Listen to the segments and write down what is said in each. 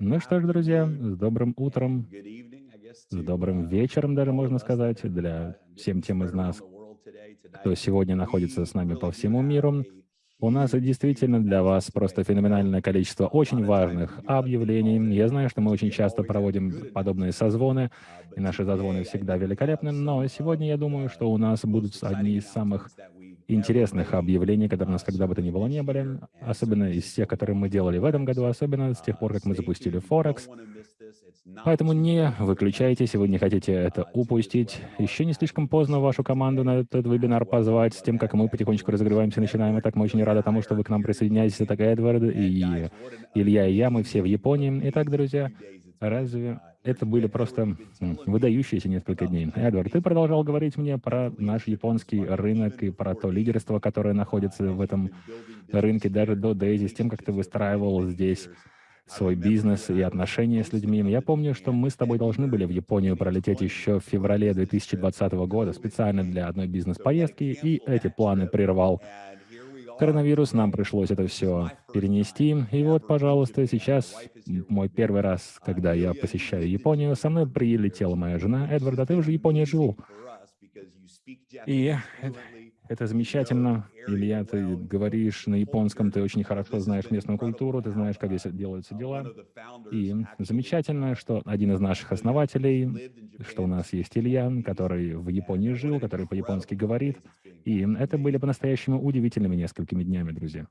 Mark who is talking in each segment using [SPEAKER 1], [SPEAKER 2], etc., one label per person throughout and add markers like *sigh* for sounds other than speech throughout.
[SPEAKER 1] Ну что ж, друзья, с добрым утром, с добрым вечером даже, можно сказать, для всем тем из нас, кто сегодня находится с нами по всему миру. У нас действительно для вас просто феноменальное количество очень важных объявлений. Я знаю, что мы очень часто проводим подобные созвоны, и наши созвоны всегда великолепны, но сегодня я думаю, что у нас будут одни из самых интересных объявлений, которые у нас когда бы то ни было не были, особенно из тех, которые мы делали в этом году, особенно с тех пор, как мы запустили Форекс. Поэтому не выключайте, если вы не хотите это упустить. Еще не слишком поздно вашу команду на этот вебинар позвать, с тем, как мы потихонечку разогреваемся, начинаем. И так мы очень рады тому, что вы к нам присоединяетесь. Это Эдвард и Илья и я, мы все в Японии. Итак, друзья, разве это были просто выдающиеся несколько дней. Эдвард, ты продолжал говорить мне про наш японский рынок и про то лидерство, которое находится в этом рынке, даже до Дейзи, с тем, как ты выстраивал здесь свой бизнес и отношения с людьми. Я помню, что мы с тобой должны были в Японию пролететь еще в феврале 2020 года специально для одной бизнес-поездки, и эти планы прервал коронавирус, нам пришлось это все перенести. И вот, пожалуйста, сейчас мой первый раз, когда я посещаю Японию, со мной прилетела моя жена Эдвард, а ты уже в Японии жил. И это замечательно. Илья, ты говоришь на японском, ты очень хорошо знаешь местную культуру, ты знаешь, как здесь делаются дела. И замечательно, что один из наших основателей, что у нас есть Илья, который в Японии жил, который по-японски говорит. И это были по-настоящему удивительными несколькими днями, друзья.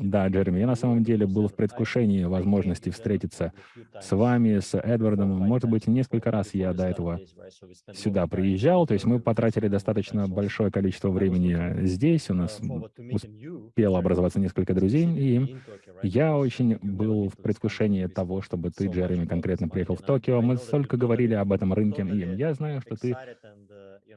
[SPEAKER 1] Да, Джереми, я на самом деле был в предвкушении возможности встретиться с вами, с Эдвардом. Может быть, несколько раз я до этого сюда приезжал, то есть мы потратили достаточно большое количество времени здесь, у нас успело образоваться несколько друзей, и я очень был в предвкушении того, чтобы ты, Джереми, конкретно приехал в Токио. Мы столько говорили об этом рынке, и я знаю, что ты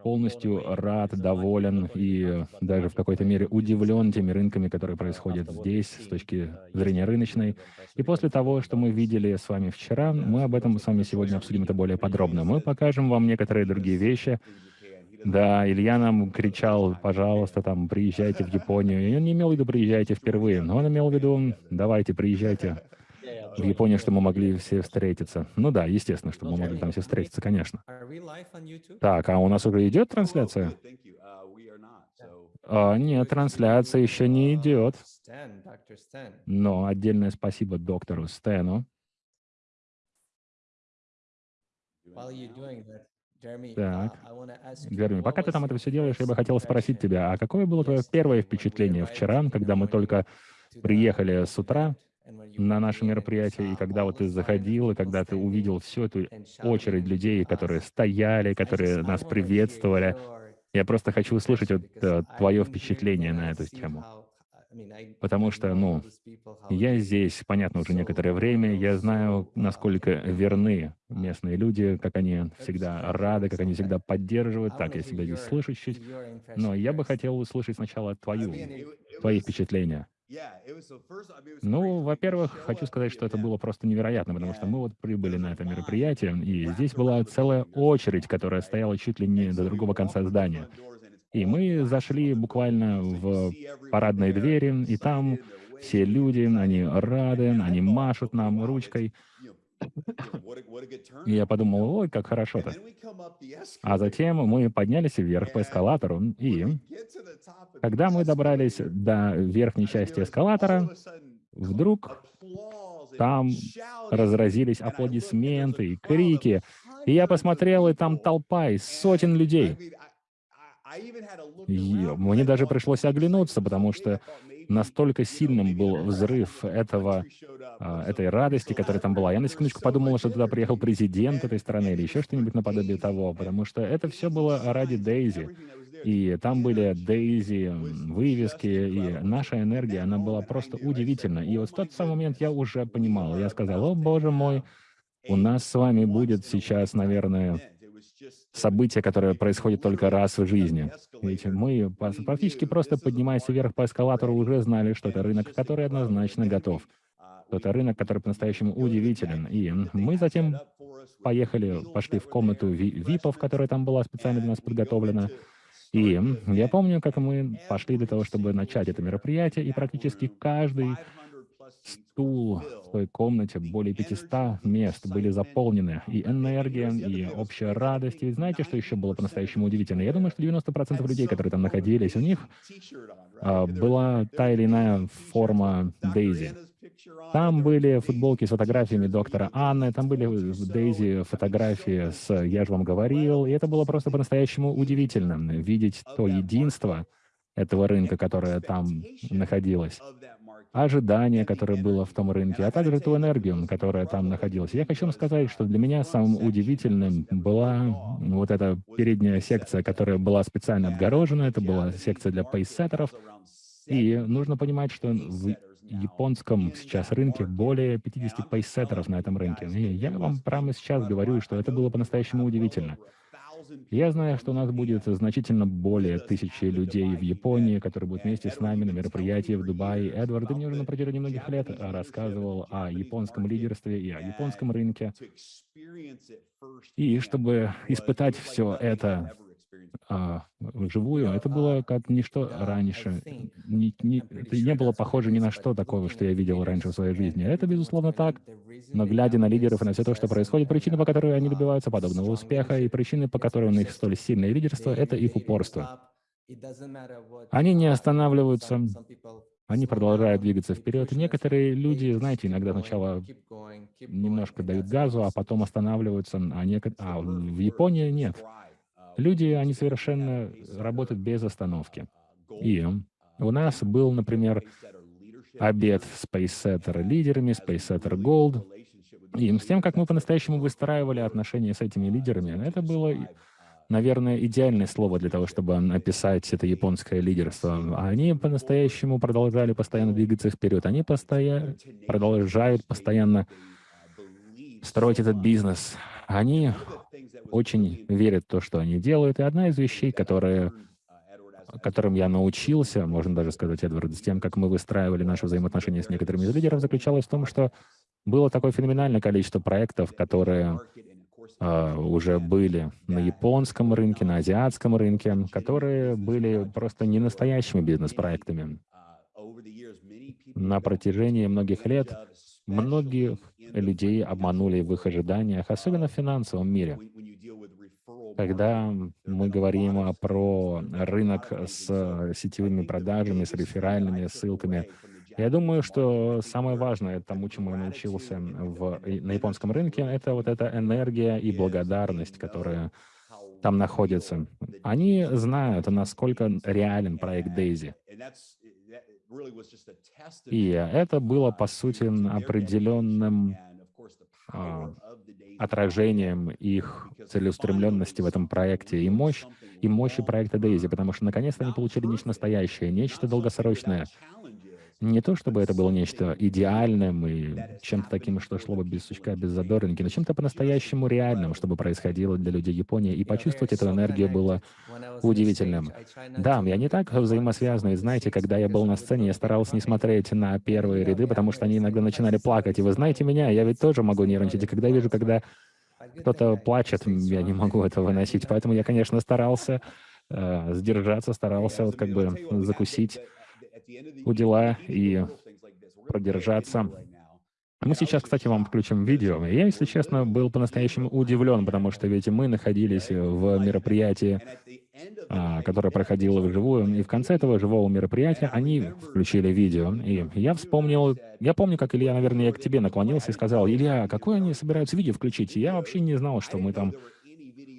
[SPEAKER 1] полностью рад, доволен и даже в какой-то мере удивлен теми рынками, которые происходят здесь с точки зрения рыночной. И после того, что мы видели с вами вчера, мы об этом с вами сегодня обсудим это более подробно. Мы покажем вам некоторые другие вещи. Да, Илья нам кричал, пожалуйста, там, приезжайте в Японию. И он не имел в виду приезжайте впервые, но он имел в виду, давайте, приезжайте в Японии, что мы могли все встретиться. Ну да, естественно, что мы могли там все встретиться, конечно. Так, а у нас уже идет трансляция? А, нет, трансляция еще не идет. Но отдельное спасибо доктору Стэну. Так, Джереми, пока ты там это все делаешь, я бы хотел спросить тебя, а какое было твое первое впечатление вчера, когда мы только приехали с утра, на наше мероприятие, и когда вот ты заходил, и когда ты увидел всю эту очередь людей, которые стояли, которые нас приветствовали, я просто хочу услышать вот, uh, твое впечатление на эту тему. Потому что, ну, я здесь, понятно, уже некоторое время, я знаю, насколько верны местные люди, как они всегда рады, как они всегда поддерживают. Так, я себя здесь слышу чуть-чуть. Но я бы хотел услышать сначала твою, твои впечатления. Ну, во-первых, хочу сказать, что это было просто невероятно, потому что мы вот прибыли на это мероприятие, и здесь была целая очередь, которая стояла чуть ли не до другого конца здания. И мы зашли буквально в парадные двери, и там все люди, они рады, они машут нам ручкой. И я подумал, ой, как хорошо-то. А затем мы поднялись вверх по эскалатору, и когда мы добрались до верхней части эскалатора, вдруг там разразились аплодисменты и крики. И я посмотрел, и там толпа из сотен людей. И мне даже пришлось оглянуться, потому что настолько сильным был взрыв этого, а, этой радости, которая там была. Я на секундочку подумал, что туда приехал президент этой страны или еще что-нибудь наподобие того, потому что это все было ради Дейзи. И там были Дейзи, вывески, и наша энергия, она была просто удивительна. И вот в тот самый момент я уже понимал, я сказал, о, боже мой, у нас с вами будет сейчас, наверное, событие, которое происходит только раз в жизни. Ведь мы практически просто поднимаясь вверх по эскалатору уже знали, что это рынок, который однозначно готов. Это рынок, который по-настоящему удивителен. И мы затем поехали, пошли в комнату ВИПов, которая там была специально для нас подготовлена. И я помню, как мы пошли для того, чтобы начать это мероприятие, и практически каждый стул в той комнате, более 500 мест были заполнены, и энергия, и общая радость. И знаете, что еще было по-настоящему удивительно? Я думаю, что 90% людей, которые там находились, у них а, была та или иная форма Дейзи. Там были футболки с фотографиями доктора Анны, там были в Дейзи фотографии с «Я же вам говорил», и это было просто по-настоящему удивительно, видеть то единство этого рынка, которое там находилось, ожидание, которое было в том рынке, а также ту энергию, которая там находилась. Я хочу вам сказать, что для меня самым удивительным была вот эта передняя секция, которая была специально отгорожена, это была секция для пейсеттеров, и нужно понимать, что в японском сейчас рынке более 50 пейсеттеров на этом рынке. И я вам прямо сейчас говорю, что это было по-настоящему удивительно. Я знаю, что у нас будет значительно более тысячи людей в Японии, которые будут вместе с нами на мероприятии в Дубае. Эдвард, ты мне уже на протяжении многих лет рассказывал о японском лидерстве и о японском рынке. И чтобы испытать все это вживую, это было как ничто раньше. Не, не, это не было похоже ни на что такого, что я видел раньше в своей жизни. Это, безусловно, так. Но глядя на лидеров и на все то, что происходит, причины, по которой они добиваются подобного успеха, и причины, по которой у них столь сильное лидерство, это их упорство. Они не останавливаются, они продолжают двигаться вперед. некоторые люди, знаете, иногда сначала немножко дают газу, а потом *laughs* останавливаются, а, нек... а в Японии нет. Люди, они совершенно работают без остановки. И у нас был, например, обед SpaceSetter лидерами, SpaceSetter Gold, и с тем, как мы по-настоящему выстраивали отношения с этими лидерами, это было, наверное, идеальное слово для того, чтобы описать это японское лидерство. Они по-настоящему продолжали постоянно двигаться вперед. Они постоянно продолжают постоянно строить этот бизнес. Они очень верят в то, что они делают. И одна из вещей, которые, которым я научился, можно даже сказать, Эдвард, с тем, как мы выстраивали наши взаимоотношения с некоторыми из лидеров, заключалась в том, что было такое феноменальное количество проектов, которые э, уже были на японском рынке, на азиатском рынке, которые были просто не настоящими бизнес-проектами. На протяжении многих лет многих людей обманули в их ожиданиях, особенно в финансовом мире. Когда мы говорим про рынок с сетевыми продажами, с реферальными ссылками, я думаю, что самое важное тому, чему я научился в, на японском рынке, это вот эта энергия и благодарность, которая там находится. Они знают, насколько реален проект Daisy. И это было, по сути, определенным а, отражением их целеустремленности в этом проекте и мощь, и мощи проекта Дейзи, потому что наконец-то они получили нечто настоящее, нечто долгосрочное. Не то, чтобы это было нечто идеальным и чем-то таким, что шло бы без сучка, без задоринки, но чем-то по-настоящему реальным, чтобы происходило для людей Японии. И почувствовать эту энергию было удивительным. Да, я не так взаимосвязан. И знаете, когда я был на сцене, я старался не смотреть на первые ряды, потому что они иногда начинали плакать. И вы знаете меня, я ведь тоже могу нервничать. И когда вижу, когда кто-то плачет, я не могу это выносить. Поэтому я, конечно, старался э, сдержаться, старался вот как бы закусить у дела и продержаться. Мы сейчас, кстати, вам включим видео. Я, если честно, был по-настоящему удивлен, потому что ведь мы находились в мероприятии, а, которое проходило вживую, и в конце этого живого мероприятия они включили видео. И я вспомнил, я помню, как Илья, наверное, я к тебе наклонился и сказал, «Илья, какое они собираются видео включить?» И я вообще не знал, что мы там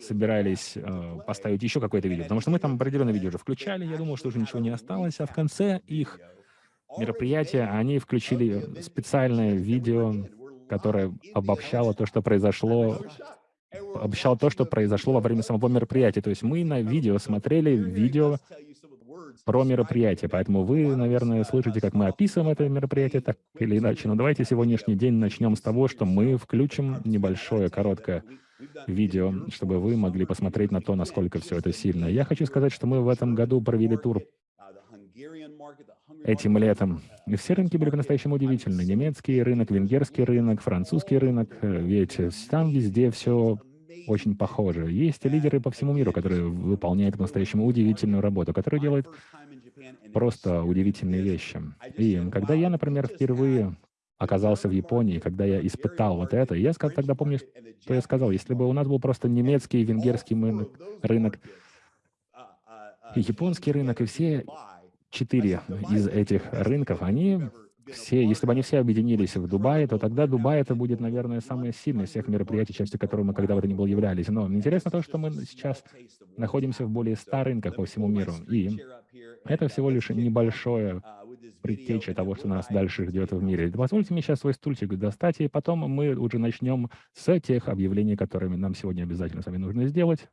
[SPEAKER 1] собирались э, поставить еще какое-то видео, потому что мы там определенное видео уже включали, я думал, что уже ничего не осталось, а в конце их мероприятия они включили специальное видео, которое обобщало то, что произошло, обобщало то, что произошло во время самого мероприятия. То есть мы на видео смотрели видео про мероприятие, поэтому вы, наверное, слышите, как мы описываем это мероприятие так или иначе. Но давайте сегодняшний день начнем с того, что мы включим небольшое, короткое видео, чтобы вы могли посмотреть на то, насколько все это сильно. Я хочу сказать, что мы в этом году провели тур этим летом. И все рынки были по-настоящему удивительны. Немецкий рынок, венгерский рынок, французский рынок. Ведь там везде все очень похоже. Есть лидеры по всему миру, которые выполняют по-настоящему удивительную работу, которые делают просто удивительные вещи. И когда я, например, впервые оказался в Японии, когда я испытал вот это, я тогда помню, что я сказал, если бы у нас был просто немецкий, венгерский рынок, рынок японский рынок, и все четыре из этих рынков, они все, если бы они все объединились в Дубае, то тогда Дубай это будет, наверное, самое сильное из всех мероприятий, частью которого мы когда бы то ни было являлись. Но интересно то, что мы сейчас находимся в более 100 рынках по всему миру. И это всего лишь небольшое предтеча того, что нас дальше ждет в мире. Позвольте мне сейчас свой стульчик достать, и потом мы уже начнем с тех объявлений, которыми нам сегодня обязательно с вами нужно сделать.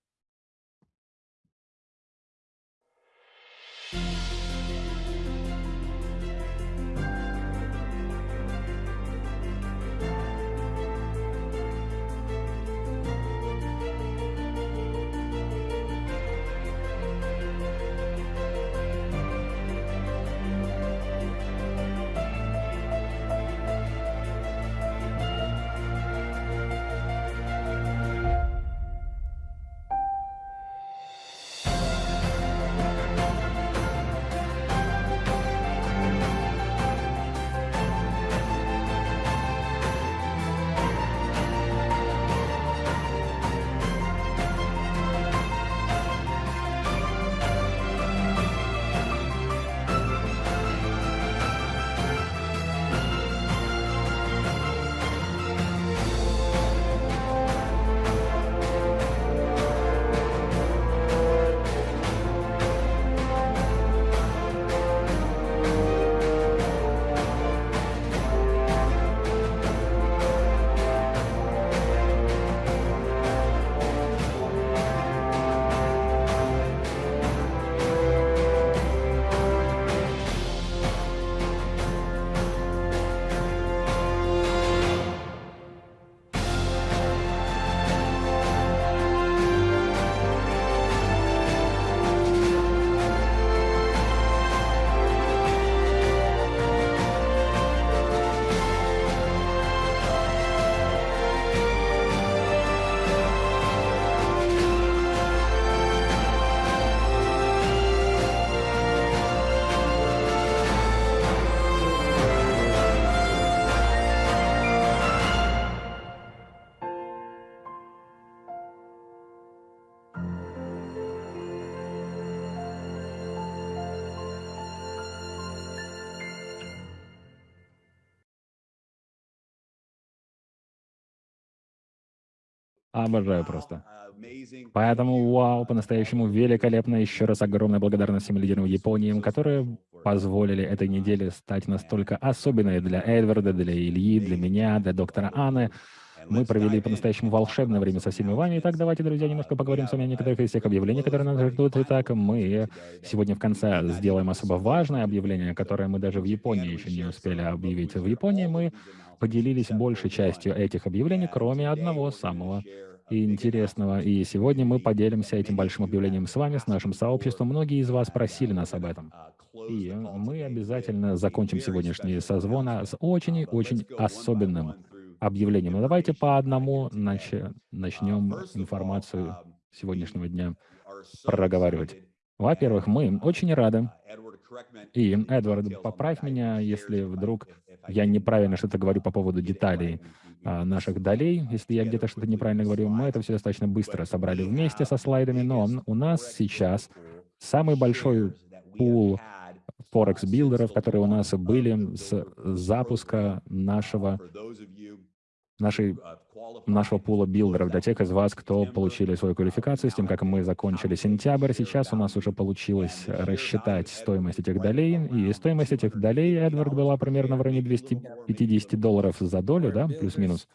[SPEAKER 1] Обожаю просто. Поэтому, вау, по-настоящему великолепно. Еще раз огромная благодарность всем лидерам Японии, которые позволили этой неделе стать настолько особенной для Эдварда, для Ильи, для меня, для доктора Анны. Мы провели по-настоящему волшебное время со всеми вами. Итак, давайте, друзья, немножко поговорим с вами о некоторых из тех объявлений, которые нас ждут. Итак, мы сегодня в конце сделаем особо важное объявление, которое мы даже в Японии еще не успели объявить. В Японии мы поделились большей частью этих объявлений, кроме одного самого интересного. И сегодня мы поделимся этим большим объявлением с вами, с нашим сообществом. Многие из вас просили нас об этом. И мы обязательно закончим сегодняшний созвон с очень-очень особенным объявлением. Но давайте по одному нач начнем информацию сегодняшнего дня проговаривать. Во-первых, мы очень рады, и, Эдвард, поправь меня, если вдруг я неправильно что-то говорю по поводу деталей а, наших долей. Если я где-то что-то неправильно говорю, мы это все достаточно быстро собрали вместе со слайдами, но у нас сейчас самый большой пул форекс-билдеров, которые у нас были с запуска нашего, нашей нашего пула билдеров для тех из вас, кто получили свою квалификацию, с тем, как мы закончили сентябрь. Сейчас у нас уже получилось рассчитать стоимость этих долей, и стоимость этих долей, Эдвард, была примерно в районе 250 долларов за долю, да, плюс-минус.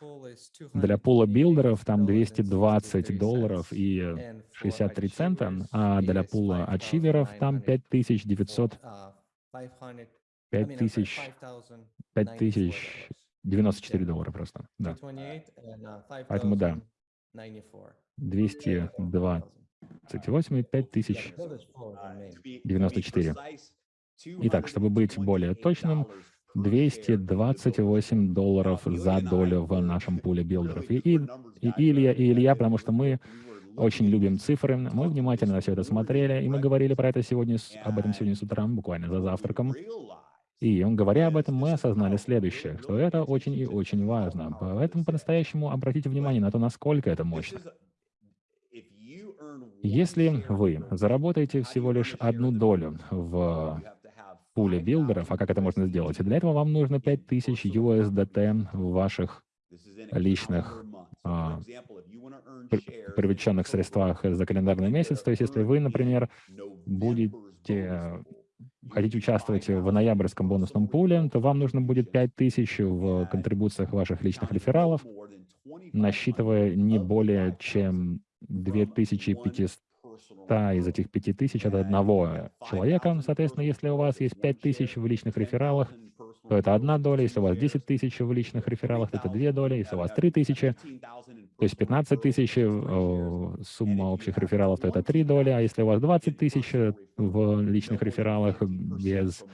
[SPEAKER 1] Для пула билдеров там 220 долларов и 63 цента, а для пула ачиверов там 5900 5000 5000 94 доллара просто, да. Поэтому да, 228 и 5094. Итак, чтобы быть более точным, 228 долларов за долю в нашем пуле билдеров. И, и, и Илья, и Илья, потому что мы очень любим цифры, мы внимательно на все это смотрели, и мы говорили про это сегодня, об этом сегодня с утра, буквально за завтраком. И говоря об этом, мы осознали следующее, что это очень и очень важно. Поэтому по-настоящему обратите внимание на то, насколько это мощно. Если вы заработаете всего лишь одну долю в пуле билдеров, а как это можно сделать? Для этого вам нужно 5000 USDT в ваших личных а, привлеченных средствах за календарный месяц. То есть если вы, например, будете хотите участвовать в ноябрьском бонусном пуле, то вам нужно будет 5000 в контрибуциях ваших личных рефералов, насчитывая не более чем 2500 из этих 5000 от одного человека. Соответственно, если у вас есть 5000 в личных рефералах, то это одна доля. Если у вас 10 тысяч в личных рефералах, то это две доли. Если у вас 3 тысячи, то есть 15 тысяч э, сумма общих рефералов, то это три доли. А если у вас 20 тысяч в личных рефералах без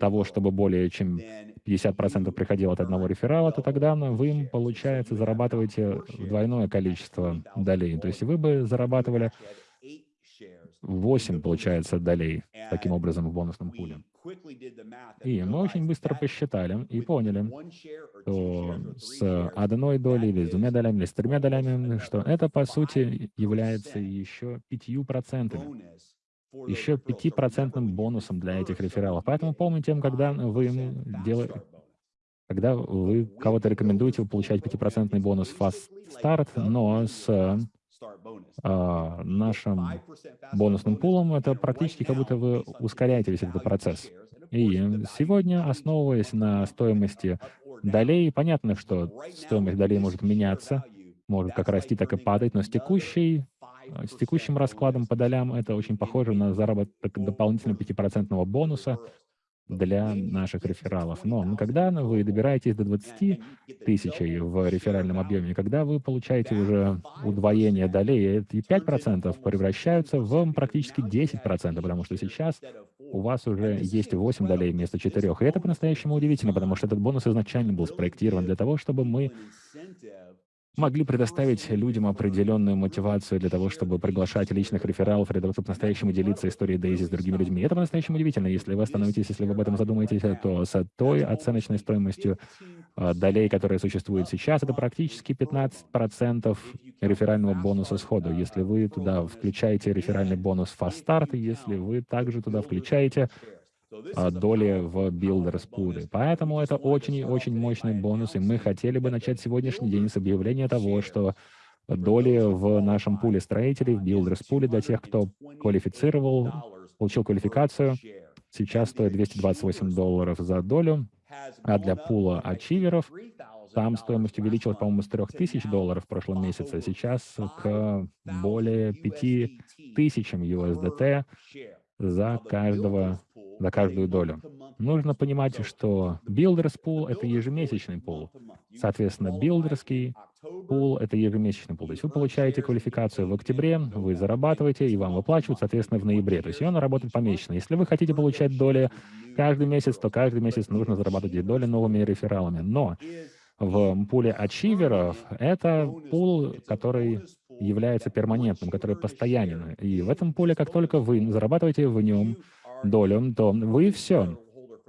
[SPEAKER 1] того, чтобы более чем 50% приходило от одного реферала, то тогда вы, получается, зарабатываете двойное количество долей. То есть вы бы зарабатывали 8, получается, долей таким образом в бонусном пуле. И мы очень быстро посчитали и поняли, что с одной долей или с двумя долями, или с тремя долями, что это, по сути, является еще пятью процентами еще пятипроцентным бонусом для этих рефералов. Поэтому помните, когда вы делаете когда вы кого-то рекомендуете, вы получаете 5% бонус Fast Start, но с а, нашим бонусным пулом это практически как будто вы ускоряете весь этот процесс. И сегодня, основываясь на стоимости долей, понятно, что стоимость долей может меняться, может как расти, так и падать, но с текущей с текущим раскладом по долям это очень похоже на заработок дополнительного 5% бонуса для наших рефералов. Но когда вы добираетесь до 20 тысяч в реферальном объеме, когда вы получаете уже удвоение долей, эти 5% превращаются в практически 10%, потому что сейчас у вас уже есть 8 долей вместо 4. И это по-настоящему удивительно, потому что этот бонус изначально был спроектирован для того, чтобы мы могли предоставить людям определенную мотивацию для того, чтобы приглашать личных рефералов, для того, чтобы по-настоящему делиться историей Дейзи с другими людьми. Это по-настоящему удивительно. Если вы остановитесь, если вы об этом задумаетесь, то с той оценочной стоимостью э, долей, которая существует сейчас, это практически 15% реферального бонуса сходу. Если вы туда включаете реферальный бонус Fast Start, если вы также туда включаете а, доли в Builders Pool. Поэтому это очень-очень мощный бонус, и мы хотели бы начать сегодняшний день с объявления того, что доли в нашем пуле строителей, в Builders Pool для тех, кто квалифицировал, получил квалификацию, сейчас стоит 228 долларов за долю, а для пула ачиверов там стоимость увеличилась, по-моему, с 3000 долларов в прошлом месяце, а сейчас к более 5000 USDT за каждого за каждую долю. Нужно понимать, что Builders Pool — это ежемесячный пул. Соответственно, билдерский пул — это ежемесячный пул. То есть вы получаете квалификацию в октябре, вы зарабатываете, и вам выплачивают, соответственно, в ноябре. То есть она работает помесячно. Если вы хотите получать доли каждый месяц, то каждый месяц нужно зарабатывать эти доли новыми рефералами. Но в пуле ачиверов это пул, который является перманентным, который постоянен. И в этом пуле, как только вы зарабатываете в нем долю, то вы все,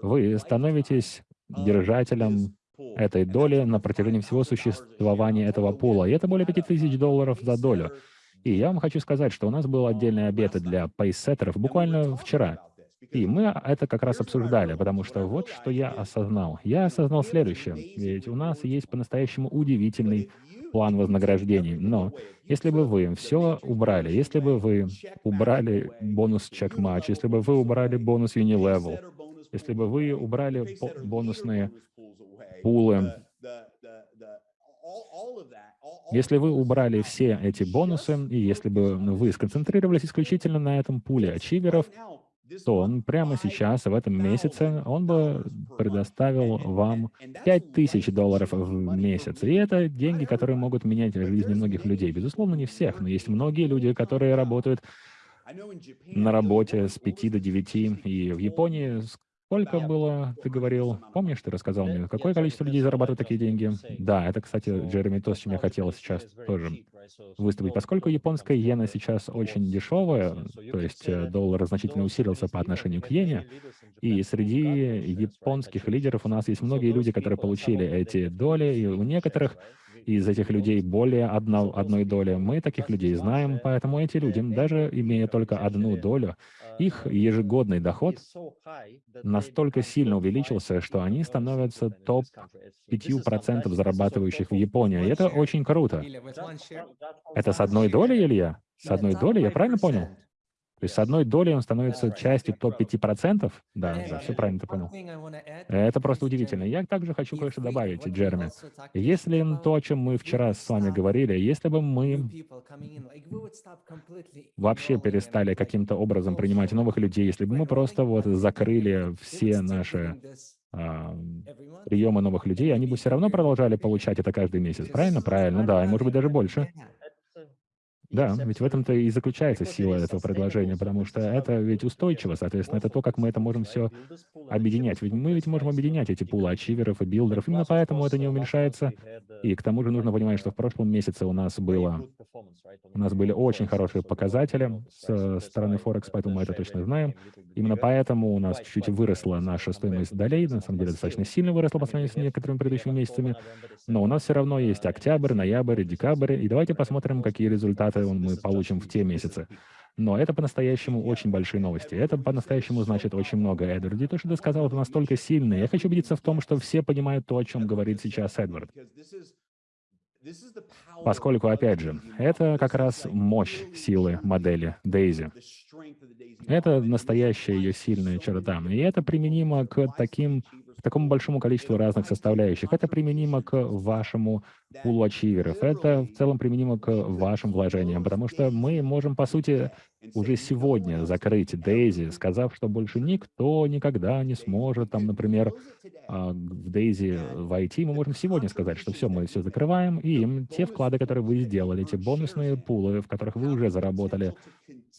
[SPEAKER 1] вы становитесь держателем этой доли на протяжении всего существования этого пула. И это более 5000 долларов за долю. И я вам хочу сказать, что у нас был отдельный обед для пейсеттеров буквально вчера. И мы это как раз обсуждали, потому что вот что я осознал. Я осознал следующее. Ведь у нас есть по-настоящему удивительный план вознаграждений. Но если бы вы все убрали, если бы вы убрали бонус чек-матч, если бы вы убрали бонус Unilevel, если бы вы убрали бонусные пулы, если вы убрали все эти бонусы, и если бы вы сконцентрировались исключительно на этом пуле ачиверов, то он прямо сейчас, в этом месяце, он бы предоставил вам 5000 долларов в месяц. И это деньги, которые могут менять жизни многих людей. Безусловно, не всех, но есть многие люди, которые работают на работе с 5 до 9, и в Японии Сколько было, ты говорил, помнишь, ты рассказал мне, какое количество людей зарабатывает такие деньги? Да, это, кстати, Джереми, то, с чем я хотел сейчас тоже выступить. Поскольку японская иена сейчас очень дешевая, то есть э, доллар значительно усилился по отношению к иене, и среди японских лидеров у нас есть многие люди, которые получили эти доли, и у некоторых из этих людей более одно, одной доли. Мы таких людей знаем, поэтому эти люди, даже имея только одну долю, их ежегодный доход настолько сильно увеличился, что они становятся топ-5% зарабатывающих в Японии. И это очень круто. Это с одной долей, Илья? С одной долей, я правильно понял? То есть с одной долей он становится частью топ-5%? Да, да, все правильно ты понял. Это просто удивительно. Я также хочу кое-что добавить, Джереми. Если то, о чем мы вчера с вами говорили, если бы мы вообще перестали каким-то образом принимать новых людей, если бы мы просто вот закрыли все наши а, приемы новых людей, они бы все равно продолжали получать это каждый месяц. Правильно? Правильно, да, и может быть даже больше. Да, ведь в этом-то и заключается сила этого предложения, потому что это ведь устойчиво, соответственно, это то, как мы это можем все объединять. Ведь мы ведь можем объединять эти пулы ачиверов и билдеров, именно поэтому это не уменьшается. И к тому же нужно понимать, что в прошлом месяце у нас было, у нас были очень хорошие показатели с стороны Форекс, поэтому мы это точно знаем. Именно поэтому у нас чуть-чуть выросла наша стоимость долей, на самом деле достаточно сильно выросла по сравнению с некоторыми предыдущими месяцами, но у нас все равно есть октябрь, ноябрь, декабрь, и давайте посмотрим, какие результаты мы получим в те месяцы. Но это по-настоящему очень большие новости. Это по-настоящему значит очень много, Эдвард. То, что ты сказал, это настолько сильно. Я хочу убедиться в том, что все понимают то, о чем говорит сейчас Эдвард. Поскольку, опять же, это как раз мощь силы модели Дейзи. Это настоящая ее сильная черта. И это применимо к таким к такому большому количеству разных составляющих. Это применимо к вашему пулу ачиверов. Это в целом применимо к вашим вложениям, потому что мы можем, по сути, уже сегодня закрыть Дейзи, сказав, что больше никто никогда не сможет, там, например, а, в Дейзи войти, мы можем сегодня сказать, что все, мы все закрываем, и те вклады, которые вы сделали, те бонусные пулы, в которых вы уже заработали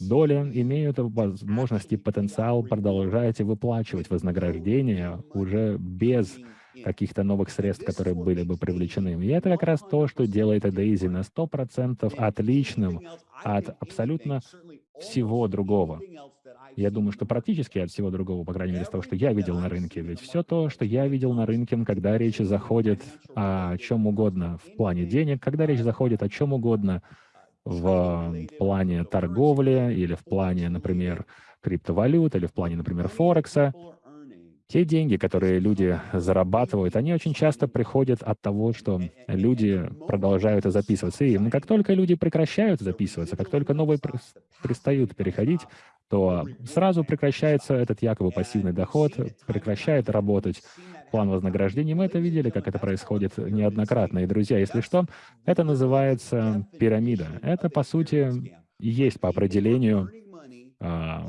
[SPEAKER 1] доли, имеют возможность и потенциал продолжать выплачивать вознаграждение уже без каких-то новых средств, которые были бы привлечены. И это как раз то, что делает Дейзи на 100% отличным от абсолютно всего другого. Я думаю, что практически от всего другого, по крайней мере, из того, что я видел на рынке. Ведь все то, что я видел на рынке, когда речь заходит о чем угодно в плане денег, когда речь заходит о чем угодно в плане торговли или в плане, например, криптовалют или в плане, например, Форекса, те деньги, которые люди зарабатывают, они очень часто приходят от того, что люди продолжают записываться. И как только люди прекращают записываться, как только новые перестают переходить, то сразу прекращается этот якобы пассивный доход, прекращает работать план вознаграждений. Мы это видели, как это происходит неоднократно. И, друзья, если что, это называется пирамида. Это, по сути, есть по определению а,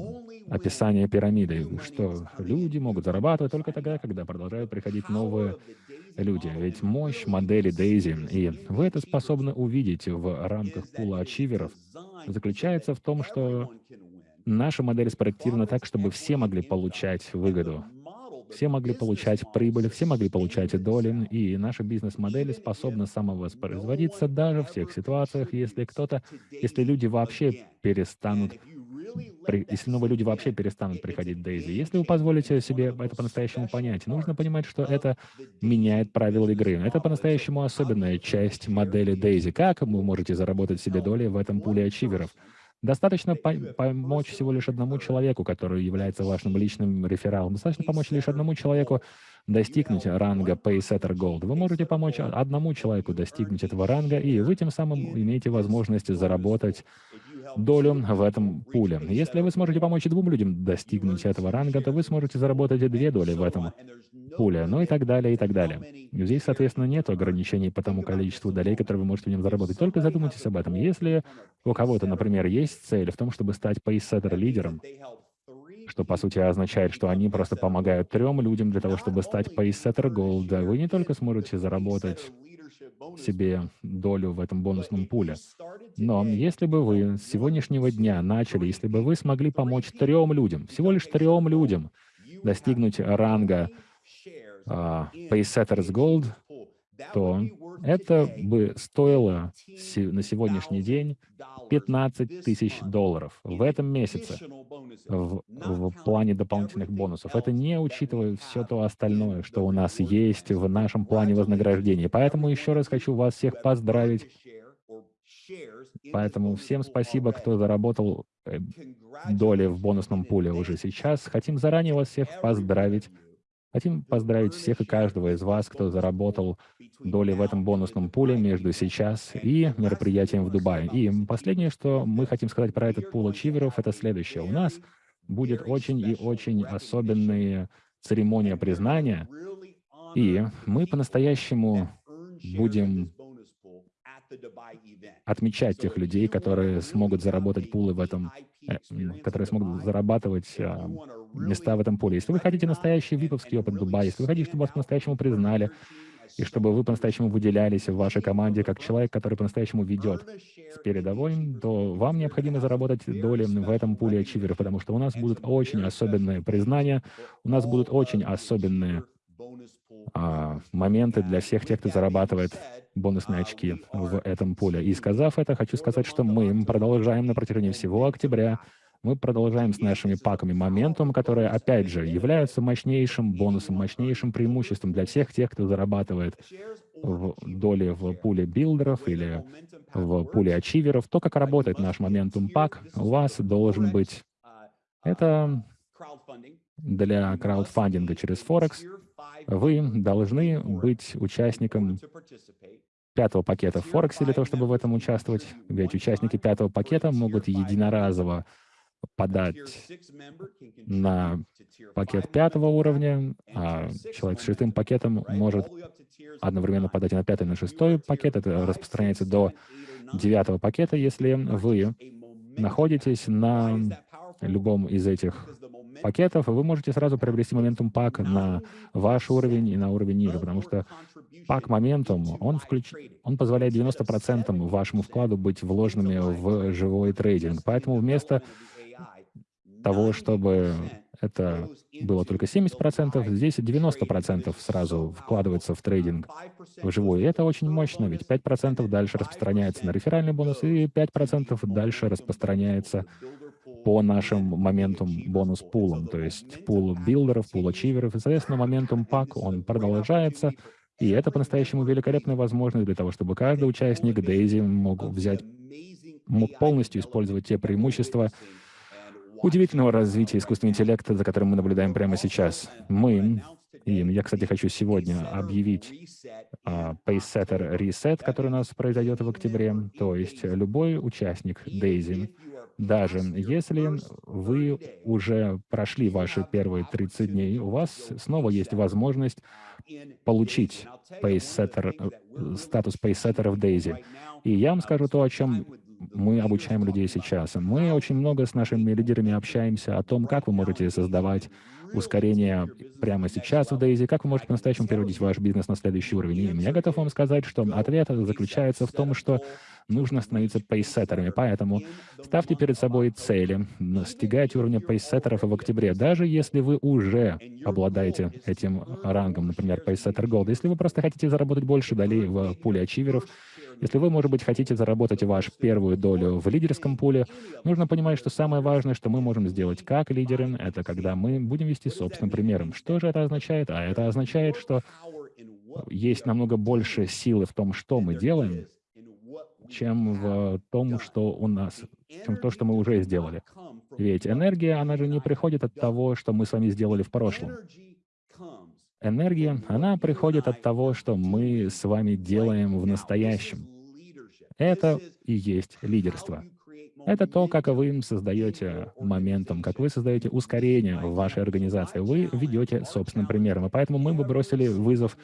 [SPEAKER 1] описание пирамиды, что люди могут зарабатывать только тогда, когда продолжают приходить новые люди. Ведь мощь модели Дейзи, и вы это способны увидеть в рамках пула ачиверов, заключается в том, что наша модель спроектирована так, чтобы все могли получать выгоду. Все могли получать прибыль, все могли получать доли, и наша бизнес-модель способна самовоспроизводиться даже в тех ситуациях, если кто-то, если люди вообще перестанут если новые люди вообще перестанут приходить в Дейзи. Если вы позволите себе это по-настоящему понять, нужно понимать, что это меняет правила игры. Это по-настоящему особенная часть модели Дейзи. Как вы можете заработать себе доли в этом пуле ачиверов? Достаточно по помочь всего лишь одному человеку, который является вашим личным рефералом. Достаточно помочь лишь одному человеку достигнуть ранга Paysetter Gold. Вы можете помочь одному человеку достигнуть этого ранга, и вы тем самым имеете возможность заработать долю в этом пуле. Если вы сможете помочь двум людям достигнуть этого ранга, то вы сможете заработать две доли в этом пуле, ну и так далее, и так далее. Здесь, соответственно, нет ограничений по тому количеству долей, которые вы можете в нем заработать. Только задумайтесь об этом. Если у кого-то, например, есть цель в том, чтобы стать пейсеттер-лидером, что, по сути, означает, что они просто помогают трем людям для того, чтобы стать пейсеттер Gold, вы не только сможете заработать себе долю в этом бонусном пуле. Но если бы вы с сегодняшнего дня начали, если бы вы смогли помочь трем людям, всего лишь трем людям, достигнуть ранга uh, Paysetters Gold, то это бы стоило на сегодняшний день 15 тысяч долларов в этом месяце в, в плане дополнительных бонусов. Это не учитывая все то остальное, что у нас есть в нашем плане вознаграждения. Поэтому еще раз хочу вас всех поздравить. Поэтому всем спасибо, кто заработал э, доли в бонусном пуле уже сейчас. Хотим заранее вас всех поздравить. Хотим поздравить всех и каждого из вас, кто заработал доли в этом бонусном пуле между сейчас и мероприятием в Дубае. И последнее, что мы хотим сказать про этот пул ачиверов, это следующее. У нас будет очень и очень особенная церемония признания, и мы по-настоящему будем отмечать тех людей, которые смогут заработать пулы в этом, э, которые смогут зарабатывать э, места в этом поле. Если вы хотите настоящий виповский опыт Дубая, если вы хотите, чтобы вас по-настоящему признали, и чтобы вы по-настоящему выделялись в вашей команде как человек, который по-настоящему ведет с передовой, то вам необходимо заработать доли в этом пуле ачиверов, потому что у нас будут очень особенные признания, у нас будут очень особенные а, моменты для всех тех, кто зарабатывает бонусные очки в этом пуле. И сказав это, хочу сказать, что мы продолжаем на протяжении всего октября мы продолжаем с нашими паками моментум, которые, опять же, являются мощнейшим бонусом, мощнейшим преимуществом для всех тех, кто зарабатывает в доли в пуле билдеров или в пуле ачиверов. То, как работает наш моментум пак, у вас должен быть... Это для краудфандинга через Форекс. Вы должны быть участником пятого пакета в Форексе для того, чтобы в этом участвовать. Ведь участники пятого пакета могут единоразово подать на пакет пятого уровня, а человек с шестым пакетом может одновременно подать и на пятый, и на шестой пакет. Это распространяется до девятого пакета, если вы находитесь на любом из этих пакетов, вы можете сразу приобрести моментум пак на ваш уровень и на уровень ниже, потому что пак моментум, он, включ... он позволяет 90% вашему вкладу быть вложенными в живой трейдинг. Поэтому вместо того, чтобы это было только 70%, здесь 90% сразу вкладывается в трейдинг вживую. И это очень мощно, ведь 5% дальше распространяется на реферальный бонус, и 5% дальше распространяется по нашим моментум бонус-пулам, то есть пул билдеров, пул ачиверов, и, соответственно, моментум пак, он продолжается, и это по-настоящему великолепная возможность для того, чтобы каждый участник Дейзи мог взять, мог полностью использовать те преимущества, удивительного развития искусственного интеллекта, за которым мы наблюдаем прямо сейчас. Мы, и я, кстати, хочу сегодня объявить uh, Pacesetter Reset, который у нас произойдет в октябре, то есть любой участник Daisy, даже если вы уже прошли ваши первые 30 дней, у вас снова есть возможность получить pacesetter, э, статус Pacesetter в Daisy. И я вам скажу то, о чем мы обучаем людей сейчас. Мы очень много с нашими лидерами общаемся о том, как вы можете создавать ускорение прямо сейчас в Daisy, как вы можете по-настоящему переводить ваш бизнес на следующий уровень. И я готов вам сказать, что ответ заключается в том, что нужно становиться пейсеттерами. Поэтому ставьте перед собой цели, достигайте уровня пейсеттеров в октябре, даже если вы уже обладаете этим рангом, например, пейсеттер Gold. Если вы просто хотите заработать больше долей в пуле ачиверов, если вы, может быть, хотите заработать вашу первую долю в лидерском пуле, нужно понимать, что самое важное, что мы можем сделать как лидеры, это когда мы будем вести собственным примером. Что же это означает? А это означает, что есть намного больше силы в том, что мы делаем, чем в том, что у нас, чем то, что мы уже сделали. Ведь энергия, она же не приходит от того, что мы с вами сделали в прошлом. Энергия, она приходит от того, что мы с вами делаем в настоящем. Это и есть лидерство. Это то, как вы создаете моментом, как вы создаете ускорение в вашей организации. Вы ведете собственным примером. И поэтому мы бы бросили вызов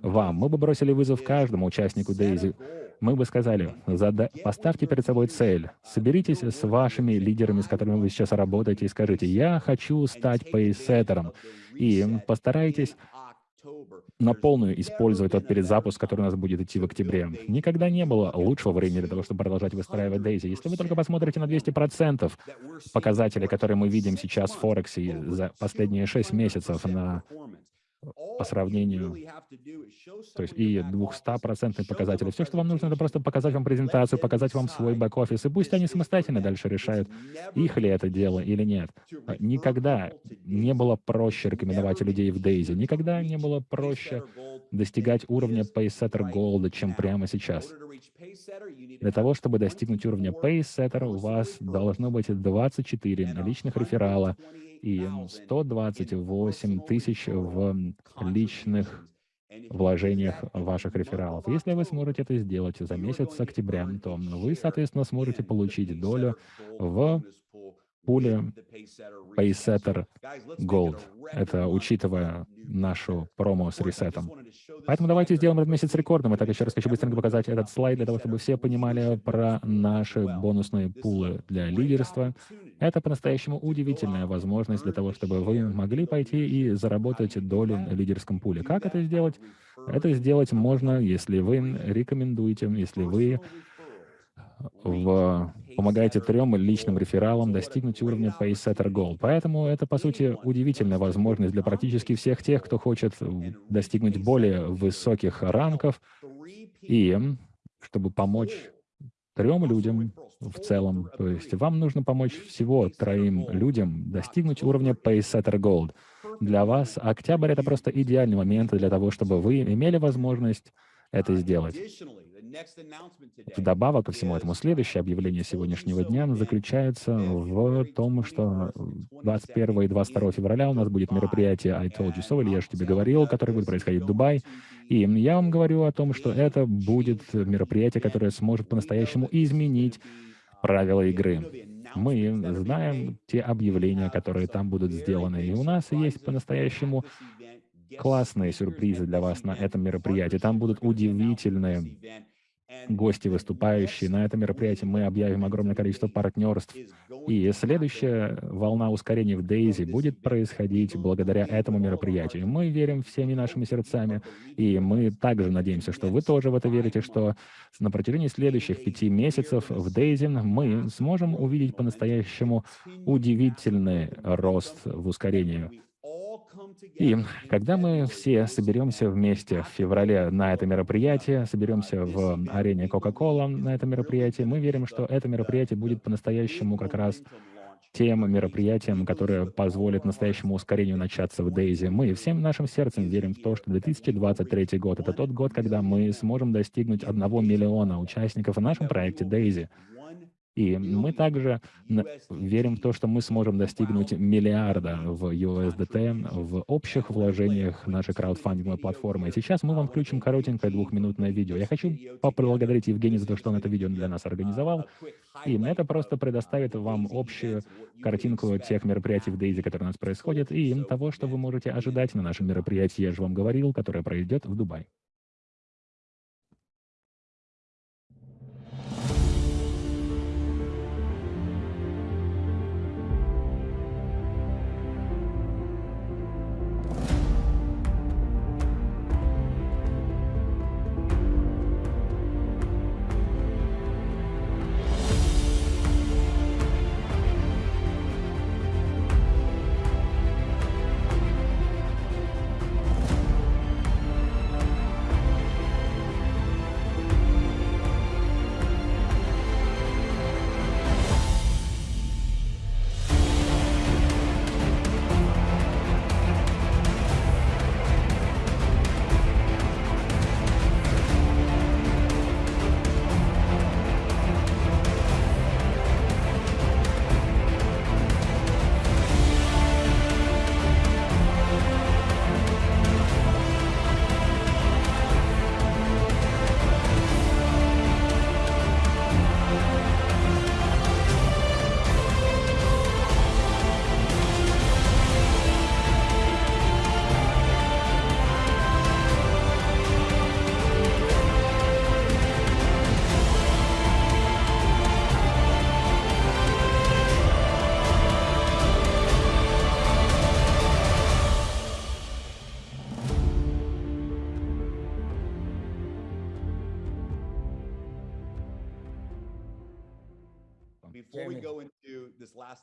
[SPEAKER 1] вам, мы бы бросили вызов каждому участнику Дейзи. Мы бы сказали, зада... поставьте перед собой цель, соберитесь с вашими лидерами, с которыми вы сейчас работаете, и скажите, я хочу стать пейсеттером. И постарайтесь на полную использовать тот перезапуск, который у нас будет идти в октябре. Никогда не было лучшего времени для того, чтобы продолжать выстраивать Дейзи. Если вы только посмотрите на 200% показателей, которые мы видим сейчас в Форексе за последние 6 месяцев на по сравнению, то есть и 200% показатели. Все, что вам нужно, это просто показать вам презентацию, показать вам свой бэк-офис, и пусть они самостоятельно дальше решают, их ли это дело или нет. Никогда не было проще рекомендовать людей в Дейзи, никогда не было проще достигать уровня Pacesetter Gold, чем прямо сейчас. Для того, чтобы достигнуть уровня Pacesetter, у вас должно быть 24 наличных реферала, и 128 тысяч в личных вложениях ваших рефералов. Если вы сможете это сделать за месяц с октября, то вы, соответственно, сможете получить долю в пуле Paysetter Gold. Это учитывая нашу промо с ресетом. Поэтому давайте сделаем этот месяц рекордным. Итак, еще раз хочу быстренько показать этот слайд, для того, чтобы все понимали про наши бонусные пулы для лидерства. Это по-настоящему удивительная возможность для того, чтобы вы могли пойти и заработать долю в лидерском пуле. Как это сделать? Это сделать можно, если вы рекомендуете, если вы в, помогаете трем личным рефералам достигнуть уровня Pacesetter Gold. Поэтому это, по сути, удивительная возможность для практически всех тех, кто хочет достигнуть более высоких ранков и чтобы помочь трем людям в целом. То есть вам нужно помочь всего троим людям достигнуть уровня Pacesetter Gold. Для вас октябрь — это просто идеальный момент для того, чтобы вы имели возможность это сделать. Вдобавок ко всему этому, следующее объявление сегодняшнего дня заключается в том, что 21 и 22 февраля у нас будет мероприятие I Told You So, или я же тебе говорил, которое будет происходить в Дубае. И я вам говорю о том, что это будет мероприятие, которое сможет по-настоящему изменить правила игры. Мы знаем те объявления, которые там будут сделаны, и у нас есть по-настоящему классные сюрпризы для вас на этом мероприятии. Там будут удивительные гости, выступающие. На этом мероприятии мы объявим огромное количество партнерств. И следующая волна ускорения в Дейзи будет происходить благодаря этому мероприятию. Мы верим всеми нашими сердцами, и мы также надеемся, что вы тоже в это верите, что на протяжении следующих пяти месяцев в Дейзи мы сможем увидеть по-настоящему удивительный рост в ускорении и когда мы все соберемся вместе в феврале на это мероприятие, соберемся в арене Coca-Cola на это мероприятие, мы верим, что это мероприятие будет по-настоящему как раз тем мероприятием, которое позволит настоящему ускорению начаться в Дейзи. Мы всем нашим сердцем верим в то, что 2023 год — это тот год, когда мы сможем достигнуть одного миллиона участников в нашем проекте Дейзи. И мы также верим в то, что мы сможем достигнуть миллиарда в USDT в общих вложениях нашей краудфандинговой платформы. И сейчас мы вам включим коротенькое двухминутное видео. Я хочу поблагодарить Евгения за то, что он это видео для нас организовал. И это просто предоставит вам общую картинку тех мероприятий в Дейзи, которые у нас происходят, и того, что вы можете ожидать на нашем мероприятии, я же вам говорил, которое пройдет в Дубае.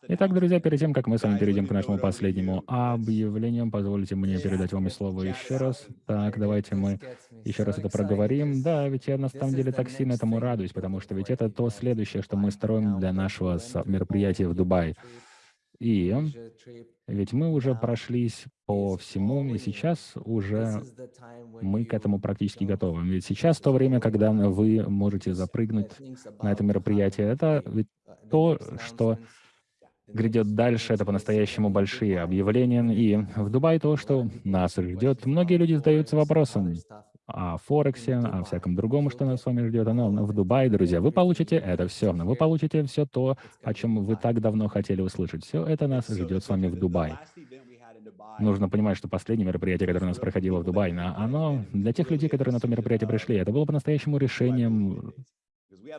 [SPEAKER 1] Итак, друзья, перед тем, как мы с вами перейдем к нашему последнему объявлению, позвольте мне передать вам слово еще раз. Так, давайте мы еще раз это проговорим. Да, ведь я на самом деле так сильно этому радуюсь, потому что ведь это то следующее, что мы строим для нашего мероприятия в Дубае. И ведь мы уже прошлись по всему, и сейчас уже мы к этому практически готовы. Ведь сейчас то время, когда вы можете запрыгнуть на это мероприятие, это ведь то, что грядет дальше, это по-настоящему большие объявления. И в Дубае то, что нас ждет. Многие люди задаются вопросом о Форексе, о всяком другом, что нас с вами ждет. Но в Дубае, друзья, вы получите это все. Вы получите все то, о чем вы так давно хотели услышать. Все это нас ждет с вами в Дубае. Нужно понимать, что последнее мероприятие, которое у нас проходило в Дубае, оно для тех людей, которые на то мероприятие пришли, это было по-настоящему решением